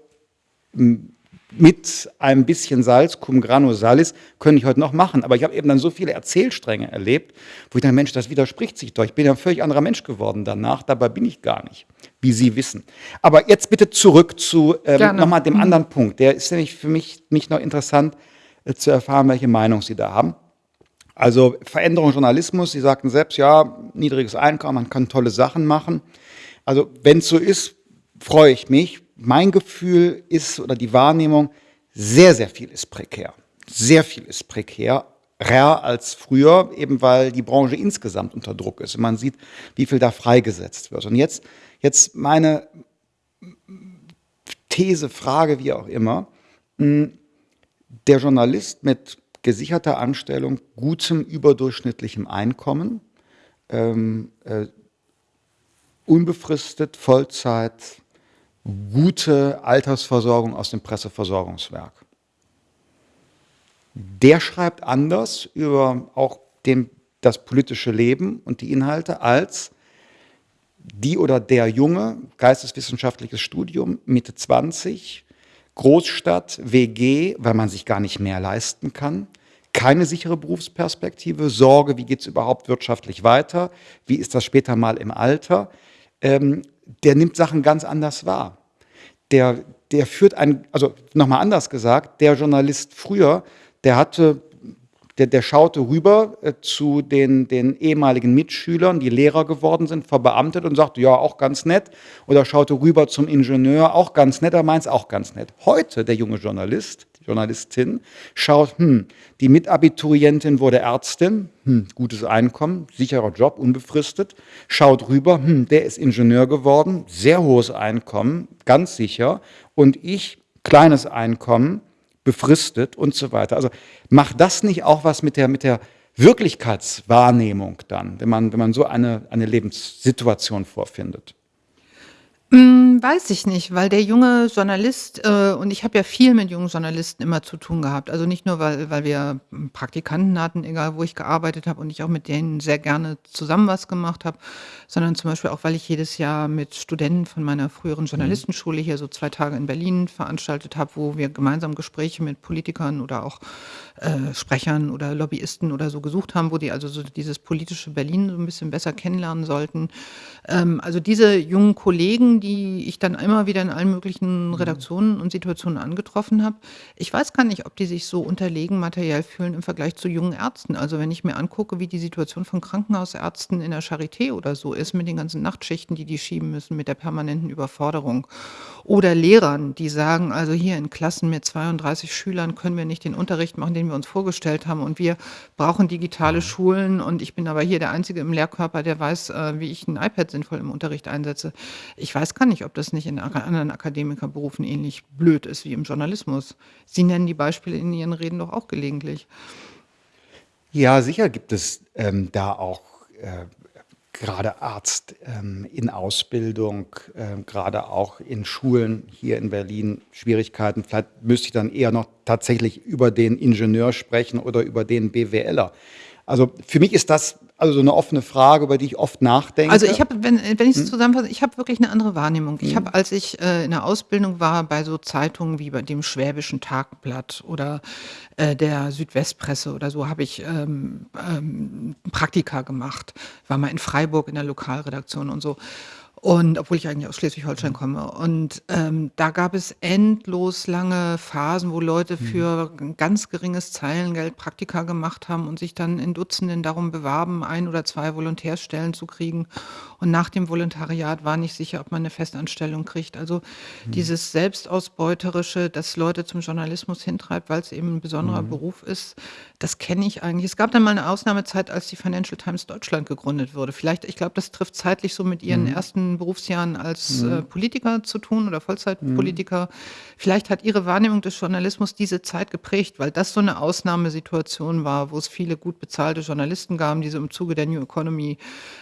S1: mit ein bisschen Salz, cum grano salis, könnte ich heute noch machen. Aber ich habe eben dann so viele Erzählstränge erlebt, wo ich dann, Mensch, das widerspricht sich doch. Ich bin ja ein völlig anderer Mensch geworden danach, dabei bin ich gar nicht, wie Sie wissen. Aber jetzt bitte zurück zu ähm, nochmal dem mhm. anderen Punkt. Der ist nämlich für mich nicht noch interessant äh, zu erfahren, welche Meinung Sie da haben. Also Veränderung Journalismus, Sie sagten selbst, ja, niedriges Einkommen, man kann tolle Sachen machen. Also wenn es so ist, freue ich mich. Mein Gefühl ist oder die Wahrnehmung, sehr, sehr viel ist prekär. Sehr viel ist prekär, rar als früher, eben weil die Branche insgesamt unter Druck ist. Und man sieht, wie viel da freigesetzt wird. Und jetzt, jetzt meine These, Frage, wie auch immer. Hm, der Journalist mit gesicherter Anstellung, gutem überdurchschnittlichem Einkommen, ähm, äh, unbefristet, Vollzeit, gute Altersversorgung aus dem Presseversorgungswerk. Der schreibt anders über auch den, das politische Leben und die Inhalte als die oder der Junge, geisteswissenschaftliches Studium, Mitte 20, Großstadt, WG, weil man sich gar nicht mehr leisten kann, keine sichere Berufsperspektive, Sorge, wie geht es überhaupt wirtschaftlich weiter, wie ist das später mal im Alter, ähm, der nimmt Sachen ganz anders wahr. Der, der führt ein, also nochmal anders gesagt, der Journalist früher, der hatte der, der schaute rüber äh, zu den, den ehemaligen Mitschülern, die Lehrer geworden sind, verbeamtet und sagte, ja, auch ganz nett. Oder schaute rüber zum Ingenieur, auch ganz nett, er meint es auch ganz nett. Heute, der junge Journalist, Journalistin, schaut, hm, die Mitabiturientin wurde Ärztin, hm, gutes Einkommen, sicherer Job, unbefristet, schaut rüber, hm, der ist Ingenieur geworden, sehr hohes Einkommen, ganz sicher. Und ich, kleines Einkommen, befristet und so weiter. Also macht das nicht auch was mit der, mit der Wirklichkeitswahrnehmung dann, wenn man, wenn man so eine, eine Lebenssituation vorfindet?
S2: Hm, weiß ich nicht, weil der junge Journalist äh, und ich habe ja viel mit jungen Journalisten immer zu tun gehabt. Also nicht nur, weil weil wir Praktikanten hatten, egal wo ich gearbeitet habe und ich auch mit denen sehr gerne zusammen was gemacht habe, sondern zum Beispiel auch, weil ich jedes Jahr mit Studenten von meiner früheren mhm. Journalistenschule hier so zwei Tage in Berlin veranstaltet habe, wo wir gemeinsam Gespräche mit Politikern oder auch äh, Sprechern oder Lobbyisten oder so gesucht haben, wo die also so dieses politische Berlin so ein bisschen besser kennenlernen sollten. Ähm, also diese jungen Kollegen, die ich dann immer wieder in allen möglichen mhm. Redaktionen und Situationen angetroffen habe. Ich weiß gar nicht, ob die sich so unterlegen materiell fühlen im Vergleich zu jungen Ärzten. Also wenn ich mir angucke, wie die Situation von Krankenhausärzten in der Charité oder so ist, mit den ganzen Nachtschichten, die die schieben müssen, mit der permanenten Überforderung. Oder Lehrern, die sagen, also hier in Klassen mit 32 Schülern können wir nicht den Unterricht machen, den wir uns vorgestellt haben und wir brauchen digitale mhm. Schulen und ich bin aber hier der Einzige im Lehrkörper, der weiß, äh, wie ich ein iPad sinnvoll im Unterricht einsetze. Ich weiß gar nicht, ob das nicht in anderen Akademikerberufen ähnlich blöd ist wie im Journalismus. Sie nennen die Beispiele in Ihren Reden doch auch gelegentlich.
S1: Ja, sicher gibt es ähm, da auch äh, gerade Arzt ähm, in Ausbildung, äh, gerade auch in Schulen hier in Berlin Schwierigkeiten. Vielleicht müsste ich dann eher noch tatsächlich über den Ingenieur sprechen oder über den BWLer. Also für mich ist das also so eine offene Frage, über die ich oft nachdenke.
S2: Also ich habe, wenn, wenn ich es hm? zusammenfasse, ich habe wirklich eine andere Wahrnehmung. Ich hm. habe, als ich äh, in der Ausbildung war, bei so Zeitungen wie bei dem Schwäbischen Tagblatt oder äh, der Südwestpresse oder so, habe ich ähm, ähm, Praktika gemacht. War mal in Freiburg in der Lokalredaktion und so. Und obwohl ich eigentlich aus Schleswig-Holstein komme. Und ähm, da gab es endlos lange Phasen, wo Leute mhm. für ein ganz geringes Zeilengeld Praktika gemacht haben und sich dann in Dutzenden darum bewarben, ein oder zwei Volontärstellen zu kriegen. Und nach dem Volontariat war nicht sicher, ob man eine Festanstellung kriegt. Also mhm. dieses Selbstausbeuterische, das Leute zum Journalismus hintreibt, weil es eben ein besonderer mhm. Beruf ist, das kenne ich eigentlich. Es gab dann mal eine Ausnahmezeit, als die Financial Times Deutschland gegründet wurde. Vielleicht, ich glaube, das trifft zeitlich so mit ihren mhm. ersten Berufsjahren als äh, Politiker zu tun oder Vollzeitpolitiker. Mhm. Vielleicht hat ihre Wahrnehmung des Journalismus diese Zeit geprägt, weil das so eine Ausnahmesituation war, wo es viele gut bezahlte Journalisten gab, die so im Zuge der New Economy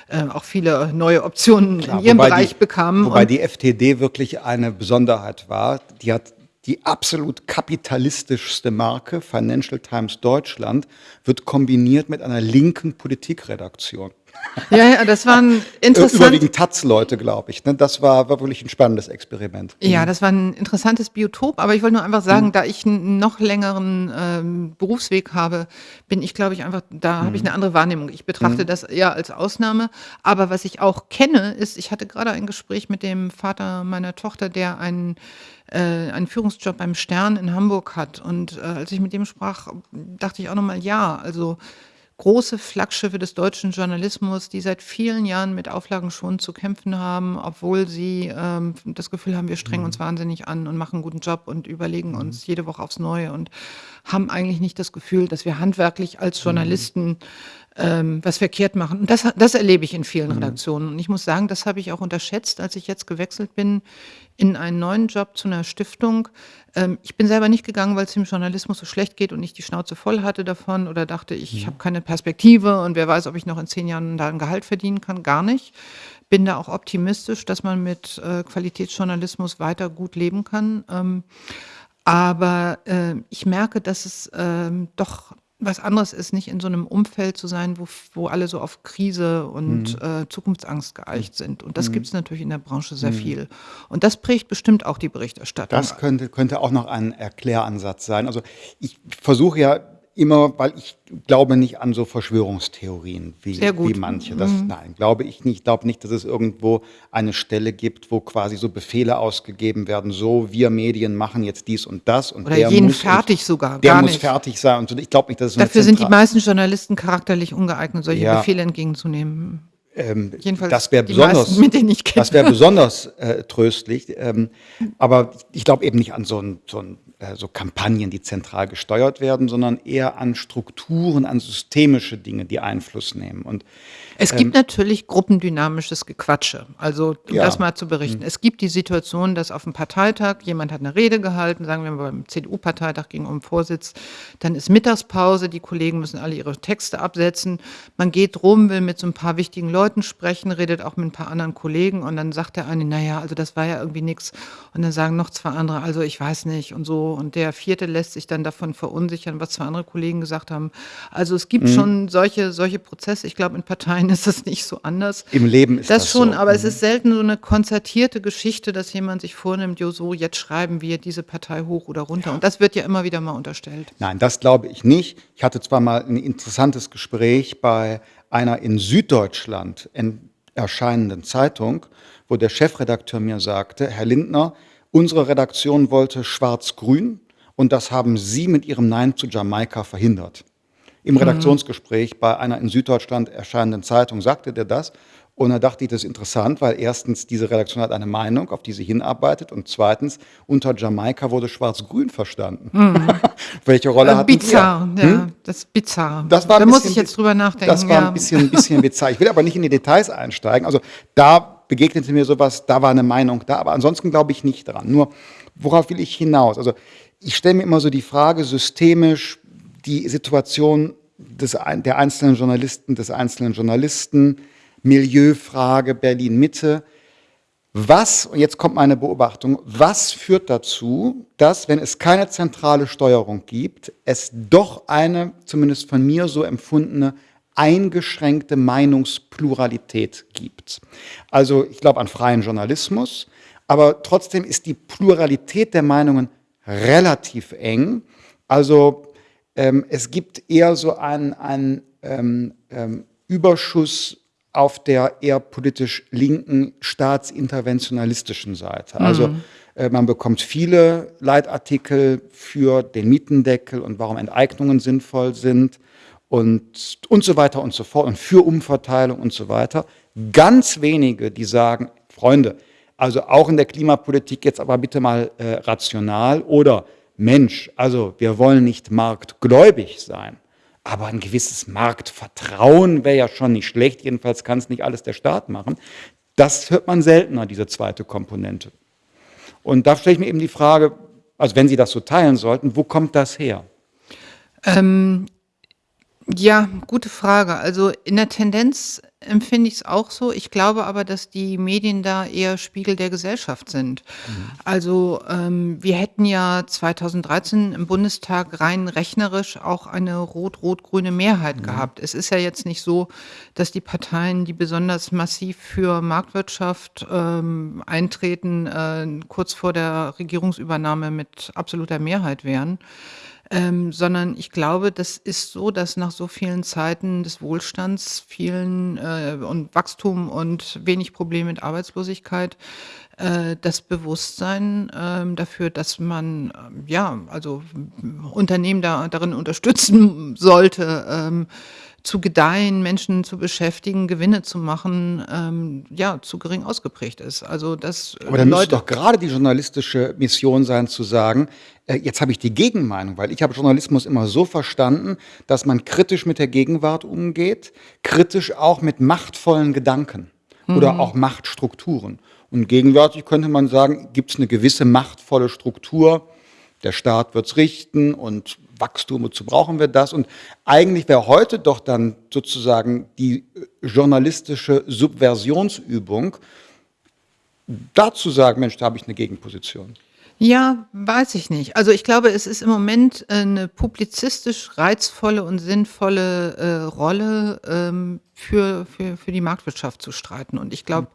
S2: äh, auch viele neue Optionen Klar, in ihrem Bereich
S1: die,
S2: bekamen.
S1: Wobei die FTD wirklich eine Besonderheit war. Die hat die absolut kapitalistischste Marke, Financial Times Deutschland, wird kombiniert mit einer linken Politikredaktion.
S2: Ja, ja, das waren
S1: Äh,
S2: interessant
S1: überwiegend Taz-Leute, glaube ich, ne? Das war war wirklich 'n spannendes Experiment.
S2: Ja,
S1: Mhm.
S2: das war 'n interessantes Biotop, aber ich wollte nur einfach sagen,
S1: Mhm.
S2: da ich 'n noch längeren, ähm, Berufsweg habe, bin ich, glaube ich, einfach da habe ich
S1: Mhm.
S2: 'ne andere Wahrnehmung. Ich betrachte
S1: Mhm.
S2: das eher als Ausnahme. Aber was ich auch kenne, ist ich hatte grade ein Gespräch mit dem Vater meiner Tochter, der einen äh, einen Führungsjob beim Stern in Hamburg hat. Und, äh, als ich mit dem sprach, dachte ich auch noch mal: „Ja, also, große Flaggschiffe des deutschen Journalismus, die seit vielen Jahren mit Auflagen schon zu kämpfen haben, obwohl sie, ähm, das Gefühl haben, wir strengen uns
S1: Mhm.
S2: wahnsinnig an und machen 'n guten Job und überlegen
S1: Mhm.
S2: uns jede Woche aufs Neue und haben eigentlich nicht das Gefühl, dass wir handwerklich als
S1: Mhm.
S2: Journalisten, ähm, was verkehrt machen.“ Und das das erlebe ich in vielen
S1: Mhm.
S2: Redaktionen. Und ich muss sagen, das habe ich auch unterschätzt, als ich jetzt gewechselt bin in einen neuen Job zu 'ner Stiftung. Ähm, ich bin selber nicht gegangen, weil's dem Journalismus so schlecht geht und ich die Schnauze voll hatte davon oder dachte, ich habe
S1: Mhm.
S2: keine Perspektive und wer weiß, ob ich noch in 10 Jahren da 'n Gehalt verdienen kann, gar nicht. Bin da auch optimistisch, dass man mit, äh, Qualitätsjournalismus weiter gut leben kann. Ähm, aber, äh, ich merke, dass es, ähm, doch was anderes ist, nicht in so 'nem Umfeld zu sein, wo wo alle so auf Krise und,
S1: Mhm.
S2: äh, Zukunftsangst geeicht sind. Und das
S1: Mhm.
S2: gibt's natürlich in der Branche sehr
S1: Mhm.
S2: viel. Und das prägt bestimmt auch die Berichterstattung.
S1: Das könnte könnte auch noch ein Erkläransatz sein. Also, ich versuche ja immer weil ich glaube nicht an so Verschwörungstheorien wie wie manche. Das
S2: Mhm.
S1: nein, glaube ich nicht. Ich glaube nicht, dass es irgendwo eine Stelle gibt, wo quasi so Befehle ausgegeben werden: „So, wir Medien machen jetzt dies und das und
S2: Oder
S1: der
S2: jeden
S1: muss und
S2: fertig sogar,
S1: der
S2: gar
S1: muss
S2: nicht.
S1: fertig sein“ und so. Ich glaube nicht, dass es
S2: Dafür sind die meisten Journalisten charakterlich ungeeignet, solche
S1: Ja.
S2: Befehle entgegenzunehmen.
S1: Ähm,
S2: Jedenfalls
S1: das wäre
S2: meisten,
S1: besonders
S2: kenne.
S1: das wäre besonders, äh, tröstlich. Ähm, aber ich glaube eben nicht an so 'n so 'n äh, so Kampagnen, die zentral gesteuert werden, sondern eher an Strukturen, an systemische Dinge, die Einfluss nehmen. Und,
S2: Es
S1: ähm
S2: gibt natürlich gruppendynamisches Gequatsche. Also, um
S1: Ja.
S2: das mal zu berichten.
S1: Mhm.
S2: Es gibt die Situation, dass auf'm Parteitag jemand hat 'ne Rede gehalten, sagen wir mal beim CDU-Parteitag, ging um Vorsitz. Dann ist Mittagspause, die Kollegen müssen alle ihre Texte absetzen. Man geht rum, will mit so 'n paar wichtigen Leuten sprechen, redet auch mit 'n paar anderen Kollegen und dann sagt der eine: „Na ja, also, das war ja irgendwie nix.“ Und dann sagen noch 2 andere: „Also, ich weiß nicht“ und so. Und der 4. lässt sich dann davon verunsichern, was 2 andere Kollegen gesagt haben. Also, es gibt
S1: Mhm.
S2: schon solche solche Prozesse. Ich glaube, in Parteien ist das nicht so anders.
S1: Im Leben ist
S2: Das
S1: das
S2: schon,
S1: so.
S2: aber es
S1: Mhm.
S2: ist selten so 'ne konzertierte Geschichte, dass jemand sich vornimmt: „Jo, so, jetzt schreiben wir diese Partei hoch oder runter.“ Und das wird ja immer wieder mal unterstellt.
S1: Nein, das glaube ich nicht. Ich hatte zwar mal 'n interessantes Gespräch bei einer in Süddeutschland en erscheinenden Zeitung, wo der Chefredakteur mir sagte: „Herr Lindner, unsere Redaktion wollte schwarz-grün und das haben Sie mit Ihrem Nein zu Jamaika verhindert.“ Im
S2: Mhm.
S1: Redaktionsgespräch bei einer in Süddeutschland erscheinenden Zeitung sagte der das. Und da dachte ich, das ist interessant, weil erstens diese Redaktion hat eine Meinung, auf die sie hinarbeitet und zweitens unter Jamaika wurde schwarz-grün verstanden.
S2: Mhm.
S1: Welche Rolle
S2: Äh,
S1: hatten wir?
S2: bizarr, ja,
S1: Hm?
S2: das ist bizarr.
S1: Das war
S2: Da
S1: ein
S2: muss ich jetzt drüber nachdenken,
S1: das war
S2: ja.
S1: 'n bisschen bisschen bizarr. Ich will aber nicht in die Details einsteigen. Also, da begegnete mir so was, da war 'ne Meinung da, aber ansonsten glaube ich nicht dran. Nur, worauf will ich hinaus? Also, ich stelle mir immer so die Frage systemisch die Situation des der einzelnen Journalisten, des einzelnen Journalisten, Milieufrage Berlin-Mitte. Was und jetzt kommt meine Beobachtung, was führt dazu, dass, wenn es keine zentrale Steuerung gibt, es doch eine, zumindest von mir so empfundene, eingeschränkte Meinungspluralität gibt? Also, ich glaube an freien Journalismus, aber trotzdem ist die Pluralität der Meinungen relativ eng. Also, ähm, es gibt eher so einen einen, ähm, ähm, Überschuss auf der eher politisch linken, staatsinterventionalistischen Seite. Also,
S2: Mhm.
S1: äh, man bekommt viele Leitartikel für den Mietendeckel und warum Enteignungen sinnvoll sind und und so weiter und so fort und für Umverteilung und so weiter. Ganz wenige, die sagen: „Freunde, also auch in der Klimapolitik jetzt aber bitte mal, äh, rational“ oder „Mensch, also wir wollen nicht marktgläubig sein, aber ein gewisses Marktvertrauen wäre ja schon nicht schlecht, jedenfalls kann's nicht alles der Staat machen.“ Das hört man seltener, diese zweite Komponente. Und da stelle ich mir eben die Frage, also wenn Sie das so teilen sollten, wo kommt das her?
S2: Ähm, ja, gute Frage. Also, in der Tendenz empfinde ich's auch so. Ich glaube aber, dass die Medien da eher Spiegel der Gesellschaft sind.
S1: Mhm.
S2: Also, ähm, wir hätten ja 2013 im Bundestag rein rechnerisch auch eine rot-rot-grüne Mehrheit
S1: Mhm.
S2: gehabt. Es ist ja jetzt nicht so, dass die Parteien, die besonders massiv für Marktwirtschaft, ähm, eintreten, äh, kurz vor der Regierungsübernahme mit absoluter Mehrheit wären. Ähm, sondern ich glaube, das ist so, dass nach so vielen Zeiten des Wohlstands, vielen, äh und Wachstum und wenig Probleme mit Arbeitslosigkeit, äh, das Bewusstsein, ähm, dafür, dass man, ähm, ja, also, Unternehmen da darin unterstützen sollte, ähm, zu gedeihen, Menschen zu beschäftigen, Gewinne zu machen, ähm, ja, zu gering ausgeprägt ist. Also,
S1: Aber
S2: äh,
S1: dann müsste
S2: Leute
S1: doch gerade die journalistische Mission sein zu sagen: „Äh, jetzt habe ich die Gegenmeinung“, weil ich habe Journalismus immer so verstanden, dass man kritisch mit der Gegenwart umgeht, kritisch auch mit machtvollen Gedanken oder
S2: Mhm.
S1: auch Machtstrukturen. Und gegenwärtig könnte man sagen, gibt's 'ne gewisse machtvolle Struktur. Der Staat wird's richten und Wachstum, wozu brauchen wir das? Und eigentlich wäre heute doch dann sozusagen die, äh, journalistische Subversionsübung, da zu sagen: „Mensch, da habe ich 'ne Gegenposition.“
S2: Ja, weiß ich nicht. Also, ich glaube, es ist im Moment, äh, 'ne publizistisch reizvolle und sinnvolle, äh, Rolle, ähm, für für für die Marktwirtschaft zu streiten. Und ich
S1: Mhm.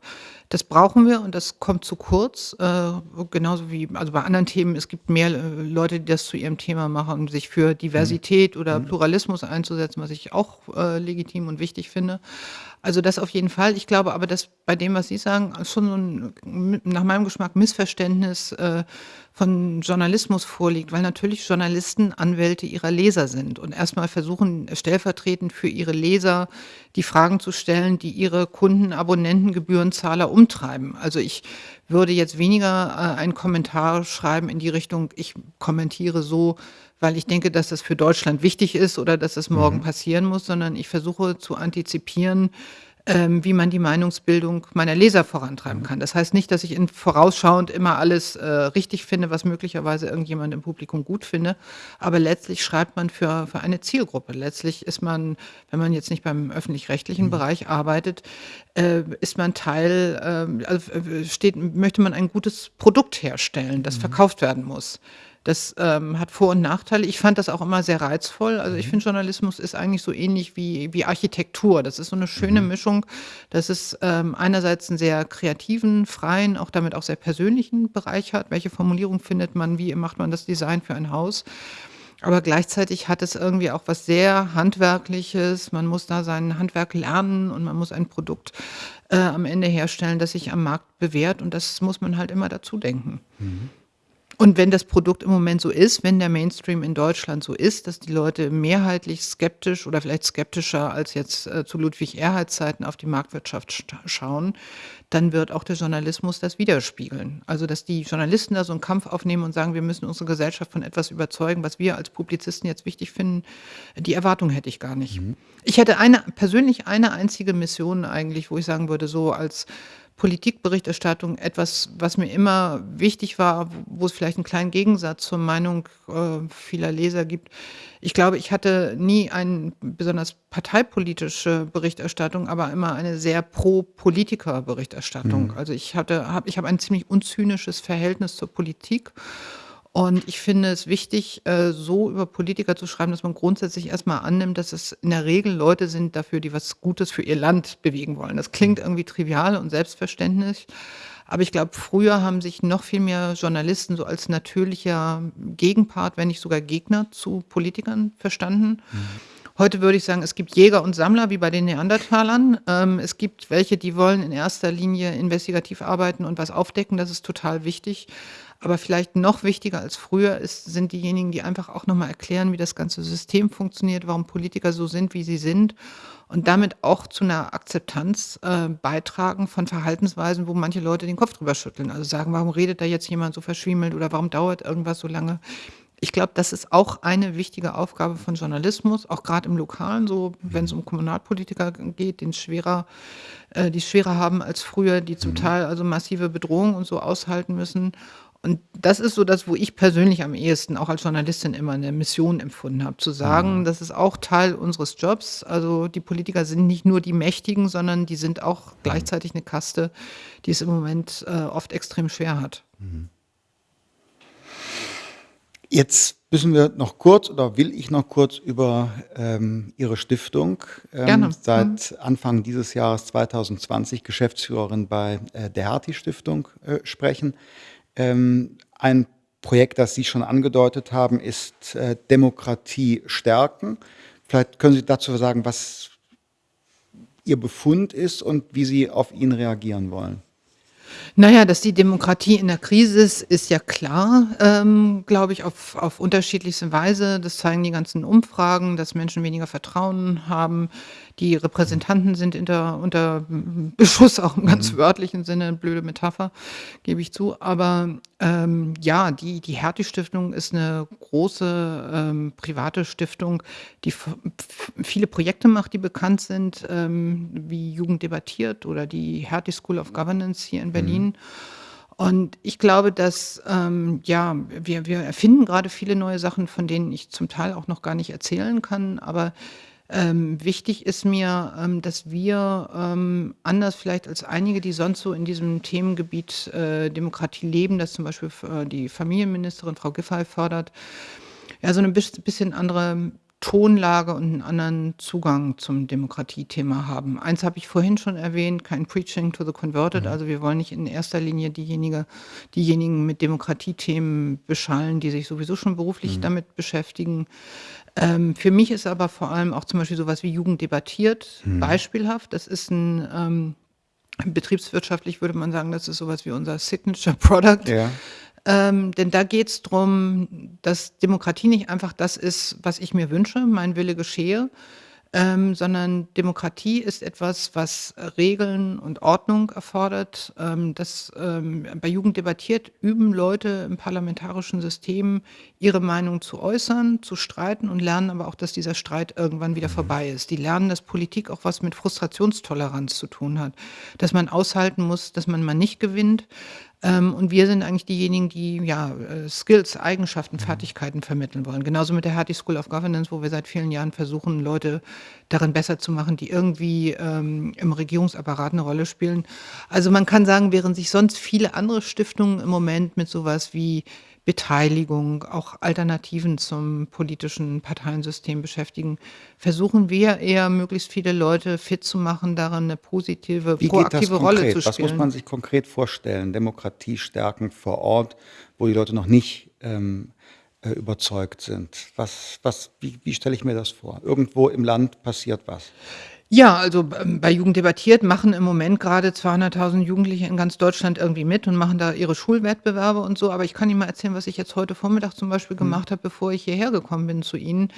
S2: Das brauchen wir und das kommt zu kurz, äh, genauso wie also, bei anderen Themen, es gibt mehr, äh, Leute, die das zu ihrem Thema machen, sich für
S1: Mhm.
S2: Diversität oder
S1: Mhm.
S2: Pluralismus einzusetzen, was ich auch, äh, legitim und wichtig finde. Also, das auf jeden Fall. Ich glaube aber, dass bei dem, was Sie sagen, schon so 'n m nach meinem Geschmack Missverständnis, äh, von Journalismus vorliegt, weil natürlich Journalisten Anwälte ihrer Leser sind und erst mal versuchen, stellvertretend für ihre Leser die Fragen zu stellen, die ihre Kunden, Abonnenten, Gebührenzahler umtreiben. Also, ich würde jetzt weniger, äh, einen Kommentar schreiben in die Richtung: „Ich kommentiere so, weil ich denke, dass das für Deutschland wichtig ist oder dass das morgen
S1: Mhm.
S2: passieren muss“, sondern ich versuche zu antizipieren, ähm, wie man die Meinungsbildung meiner Leser vorantreiben
S1: Mhm.
S2: kann. Das heißt nicht, dass ich in vorausschauend immer alles, äh, richtig finde, was möglicherweise irgendjemand im Publikum gut finde, aber letztlich schreibt man für für eine Zielgruppe. Letztlich ist man, wenn man jetzt nicht beim öffentlich-rechtlichen
S1: Mhm.
S2: Bereich arbeitet, äh, ist man Teil, ähm, also, äh, steht möchte man ein gutes Produkt herstellen, das
S1: Mhm.
S2: verkauft werden muss. Das, ähm, hat Vor und Nachteile. Ich fand das auch immer sehr reizvoll. Also, ich
S1: Mhm.
S2: finde, Journalismus ist eigentlich so ähnlich wie wie Architektur. Das ist so 'ne schöne
S1: Mhm.
S2: Mischung, dass es, ähm, einerseits 'n sehr kreativen, freien, auch damit auch sehr persönlichen Bereich hat. Welche Formulierung findet man? Wie macht man das Design für ein Haus? Aber gleichzeitig hat es irgendwie auch was sehr Handwerkliches. Man muss da sein Handwerk lernen und man muss ein Produkt, äh, am Ende herstellen, das sich am Markt bewährt und das muss man halt immer dazu denken.
S1: Mhm.
S2: Und wenn das Produkt im Moment so ist, wenn der Mainstream in Deutschland so ist, dass die Leute mehrheitlich skeptisch oder vielleicht skeptischer als jetzt, äh, zu Ludwig Erhard Zeiten auf die Marktwirtschaft schauen, dann wird auch der Journalismus das widerspiegeln. Also, dass die Journalisten da so 'n Kampf aufnehmen und sagen: „Wir müssen unsere Gesellschaft von etwas überzeugen, was wir als Publizisten jetzt wichtig finden“, die Erwartung hätte ich gar nicht.
S1: Mhm.
S2: Ich hätte eine persönlich eine einzige Mission eigentlich, wo ich sagen würde, so als Politikberichterstattung etwas, was mir immer wichtig war, wo es vielleicht 'n kleinen Gegensatz zur Meinung, äh, vieler Leser gibt. Ich glaube, ich hatte nie ein besonders parteipolitische Berichterstattung, aber immer eine sehr Pro-Politiker-Berichterstattung.
S1: Mhm.
S2: Also, ich hatte habe ich habe ein ziemlich unzynisches Verhältnis zur Politik und ich finde es wichtig, äh, so über Politiker zu schreiben, dass man grundsätzlich erst mal annimmt, dass es in der Regel Leute sind dafür, die was Gutes für ihr Land bewegen wollen. Das klingt irgendwie trivial und selbstverständlich, aber ich glaube, früher haben sich noch viel mehr Journalisten so als natürlicher Gegenpart, wenn nicht sogar Gegner zu Politikern verstanden.
S1: Mhm.
S2: Heute würde ich sagen, es gibt Jäger und Sammler wie bei den Neandertalern. Ähm, es gibt welche, die wollen in erster Linie investigativ arbeiten und was aufdecken, das ist total wichtig. Aber vielleicht noch wichtiger als früher ist sind diejenigen, die einfach auch noch mal erklären, wie das ganze System funktioniert, warum Politiker so sind, wie sie sind und damit auch zu 'ner Akzeptanz, äh, beitragen von Verhaltensweisen, wo manche Leute den Kopf drüber schütteln. Also, sagen: „Warum redet da jetzt jemand so verschwiemelt“ oder „Warum dauert irgendwas so lange?“ Ich glaube, das ist auch eine wichtige Aufgabe von Journalismus, auch grad im Lokalen so, wenn's
S1: Mhm.
S2: um Kommunalpolitiker geht, den's schwerer äh, die's schwerer haben als früher, die zum
S1: Mhm.
S2: Teil also massive Bedrohungen und so aushalten müssen. Und das ist so das, wo ich persönlich am ehesten auch als Journalistin immer eine Mission empfunden habe, zu sagen,
S1: Mhm.
S2: das ist auch Teil unseres Jobs. Also, die Politiker sind nicht nur die Mächtigen, sondern die sind auch
S1: Mhm.
S2: gleichzeitig eine Kaste, die es im Moment, äh, oft extrem schwer hat.
S1: Mhm. Jetzt müssen wir noch kurz oder will ich noch kurz über, ähm, Ihre Stiftung, ähm,
S2: Gerne. Mhm.
S1: seit Anfang dieses Jahres 2020 Geschäftsführerin bei, äh, der Hertie-Stiftung, äh, sprechen. Ähm, ein Projekt, das Sie schon angedeutet haben, ist, äh, Demokratie stärken. Vielleicht können Sie dazu sagen, was Ihr Befund ist und wie Sie auf ihn reagieren wollen.
S2: Na ja, dass die Demokratie in der Krise ist, ist ja klar, ähm, glaube ich, auf auf unterschiedlichste Weise. Das zeigen die ganzen Umfragen, dass Menschen weniger Vertrauen haben. Die
S1: Mhm.
S2: Repräsentanten sind inter unter Beschuss, auch im ganz
S1: Mhm.
S2: wörtlichen Sinne, blöde Metapher, gebe ich zu. Aber, ähm, ja, die die Hertie-Stiftung ist 'ne große, ähm, private Stiftung, die viele Projekte macht, die bekannt sind, ähm, wie Jugend debattiert oder die Hertie School of Governance hier in
S1: Mhm.
S2: Berlin. Und ich glaube, dass, ähm, ja, wir wir erfinden grade viele neue Sachen, von denen ich zum Teil auch noch gar nicht erzählen kann. Aber, ähm, wichtig ist mir, ähm, dass wir, ähm, anders vielleicht als einige, die sonst so in diesem Themengebiet, äh, Demokratie leben, das zum Beispiel äh, die Familienministerin Frau Giffey fördert, ja, so 'ne biss bisschen andere Tonlage und 'n anderen Zugang zum Demokratiethema haben. Eins habe ich vorhin schon erwähnt, kein Preaching to the converted.
S1: Mhm.
S2: Also, wir wollen nicht in erster Linie diejenige diejenigen mit Demokratiethemen beschallen, die sich sowieso schon beruflich
S1: Mhm.
S2: damit beschäftigen. Ähm, für mich ist aber vor allem auch zum Beispiel so was wie Jugend debattiert
S1: Mhm.
S2: beispielhaft. Das ist 'n, ähm betriebswirtschaftlich würde man sagen, das ist so was wie unser Signature Product.
S1: Ja.
S2: Ähm, denn da geht's drum, dass Demokratie nicht einfach das ist, was ich mir wünsche, mein Wille geschehe, ähm, sondern Demokratie ist etwas, was Regeln und Ordnung erfordert. Ähm, das, ähm bei Jugend debattiert üben Leute im parlamentarischen System, ihre Meinung zu äußern, zu streiten und lernen aber auch, dass dieser Streit irgendwann wieder vorbei ist. Die lernen, dass Politik auch was mit Frustrationstoleranz zu tun hat, dass man aushalten muss, dass man mal nicht gewinnt. Ähm, und wir sind eigentlich diejenigen, die, ja, äh, Skills, Eigenschaften,
S1: Mhm.
S2: Fertigkeiten vermitteln wollen. Genauso mit der Hertie School of Governance, wo wir seit vielen Jahren versuchen, Leute darin besser zu machen, die irgendwie, ähm, im Regierungsapparat 'ne Rolle spielen. Also, man kann sagen, während sich sonst viele andere Stiftungen im Moment mit so was wie Beteiligung, auch Alternativen zum politischen Parteiensystem beschäftigen, versuchen wir eher, möglichst viele Leute fit zu machen, darin 'ne positive,
S1: Wie
S2: proaktive Rolle zu
S1: konkret? Was muss
S2: spielen.
S1: man sich konkret vorstellen? Demokratie stärken vor Ort, wo die Leute noch nicht, ähm, äh, überzeugt sind. Was was wie wie stelle ich mir das vor? Irgendwo im Land passiert was.
S2: Ja, also, ähm, bei Jugend debattiert machen im Moment grade 200.000 Jugendliche in ganz Deutschland irgendwie mit und machen da ihre Schulwettbewerbe und so. Aber ich kann Ihnen mal erzählen, was ich jetzt heute Vormittag zum Beispiel
S1: Mhm.
S2: gemacht habe, bevor ich hierher gekommen bin zu Ihnen.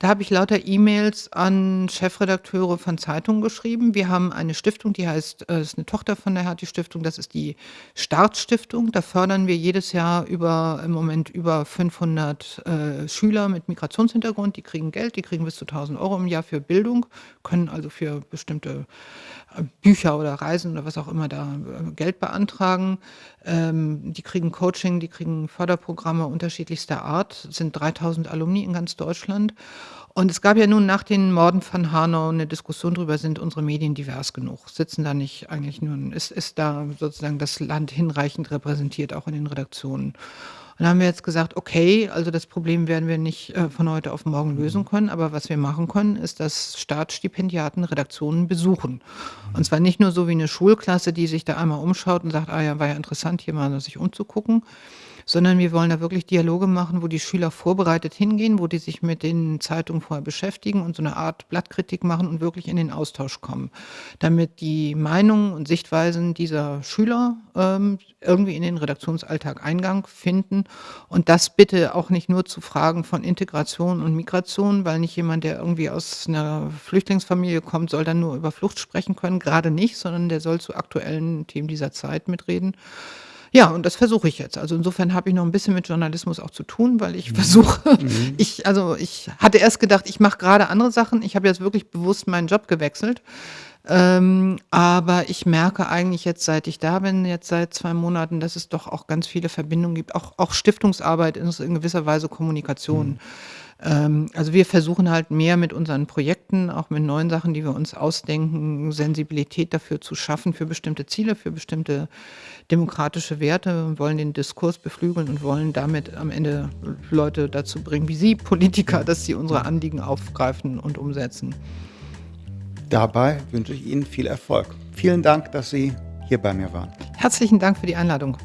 S2: Da habe ich lauter E-Mails an Chefredakteure von Zeitungen geschrieben. Wir haben eine Stiftung, die heißt äh, ist 'ne Tochter von der Hertie-Stiftung, das ist die Start-Stiftung. Da fördern wir jedes Jahr über im Moment über 500, äh, Schüler mit Migrationshintergrund. Die kriegen Geld, die kriegen bis zu 1.000 € im Jahr für Bildung, können also für bestimmte, Bücher oder Reisen oder was auch immer da, äh, Geld beantragen. Ähm, die kriegen Coaching, die kriegen Förderprogramme unterschiedlichster Art. Es sind 3.000 Alumni in ganz Deutschland. Und es gab ja nun nach den Morden von Hanau 'ne Diskussion drüber, sind unsere Medien divers genug? Sitzen da nicht eigentlich nur ist ist da sozusagen das Land hinreichend repräsentiert, auch in den Redaktionen? Und da haben wir jetzt gesagt: „Okay, also, das Problem werden wir nicht, äh, von heute auf morgen lösen
S1: Mhm.
S2: können, aber was wir machen können, ist, dass Staatsstipendiaten Redaktionen besuchen.“ Und zwar nicht nur so wie 'ne Schulklasse, die sich da einmal umschaut und sagt: „Ah ja, war ja interessant, hier mal sich umzugucken“, sondern wir wollen da wirklich Dialoge machen, wo die Schüler vorbereitet hingehen, wo die sich mit den Zeitungen vorher beschäftigen und so 'ne Art Blattkritik machen und wirklich in den Austausch kommen, damit die Meinungen und Sichtweisen dieser Schüler, ähm, irgendwie in den Redaktionsalltag Eingang finden. Und das bitte auch nicht nur zu Fragen von Integration und Migration, weil nicht jemand, der irgendwie aus 'ner Flüchtlingsfamilie kommt, soll dann nur über Flucht sprechen können, grade nicht, sondern der soll zu aktuellen Themen dieser Zeit mitreden. Ja, und das versuche ich jetzt. Also, insofern habe ich noch 'n bisschen mit Journalismus auch zu tun, weil ich
S1: Mhm.
S2: versuche
S1: Mhm.
S2: ich also, ich hatte erst gedacht, ich mache grade andere Sachen. Ich habe jetzt wirklich bewusst meinen Job gewechselt, Ähm, aber ich merke eigentlich jetzt, seit ich da bin, jetzt seit 2 Monaten, dass es doch auch ganz viele Verbindungen gibt. Auch auch Stiftungsarbeit ist in gewisser Weise Kommunikation.
S1: Mhm.
S2: Ähm, also, wir versuchen halt mehr mit unseren Projekten, auch mit neuen Sachen, die wir uns ausdenken, Sensibilität dafür zu schaffen für bestimmte Ziele, für bestimmte demokratische Werte und wollen den Diskurs beflügeln und wollen damit am Ende Leute dazu bringen wie Sie, Politiker, dass sie unsere Anliegen aufgreifen und umsetzen.
S1: Dabei wünsche ich Ihnen viel Erfolg. Vielen Dank, dass Sie hier bei mir waren.
S2: Herzlichen Dank für die Einladung.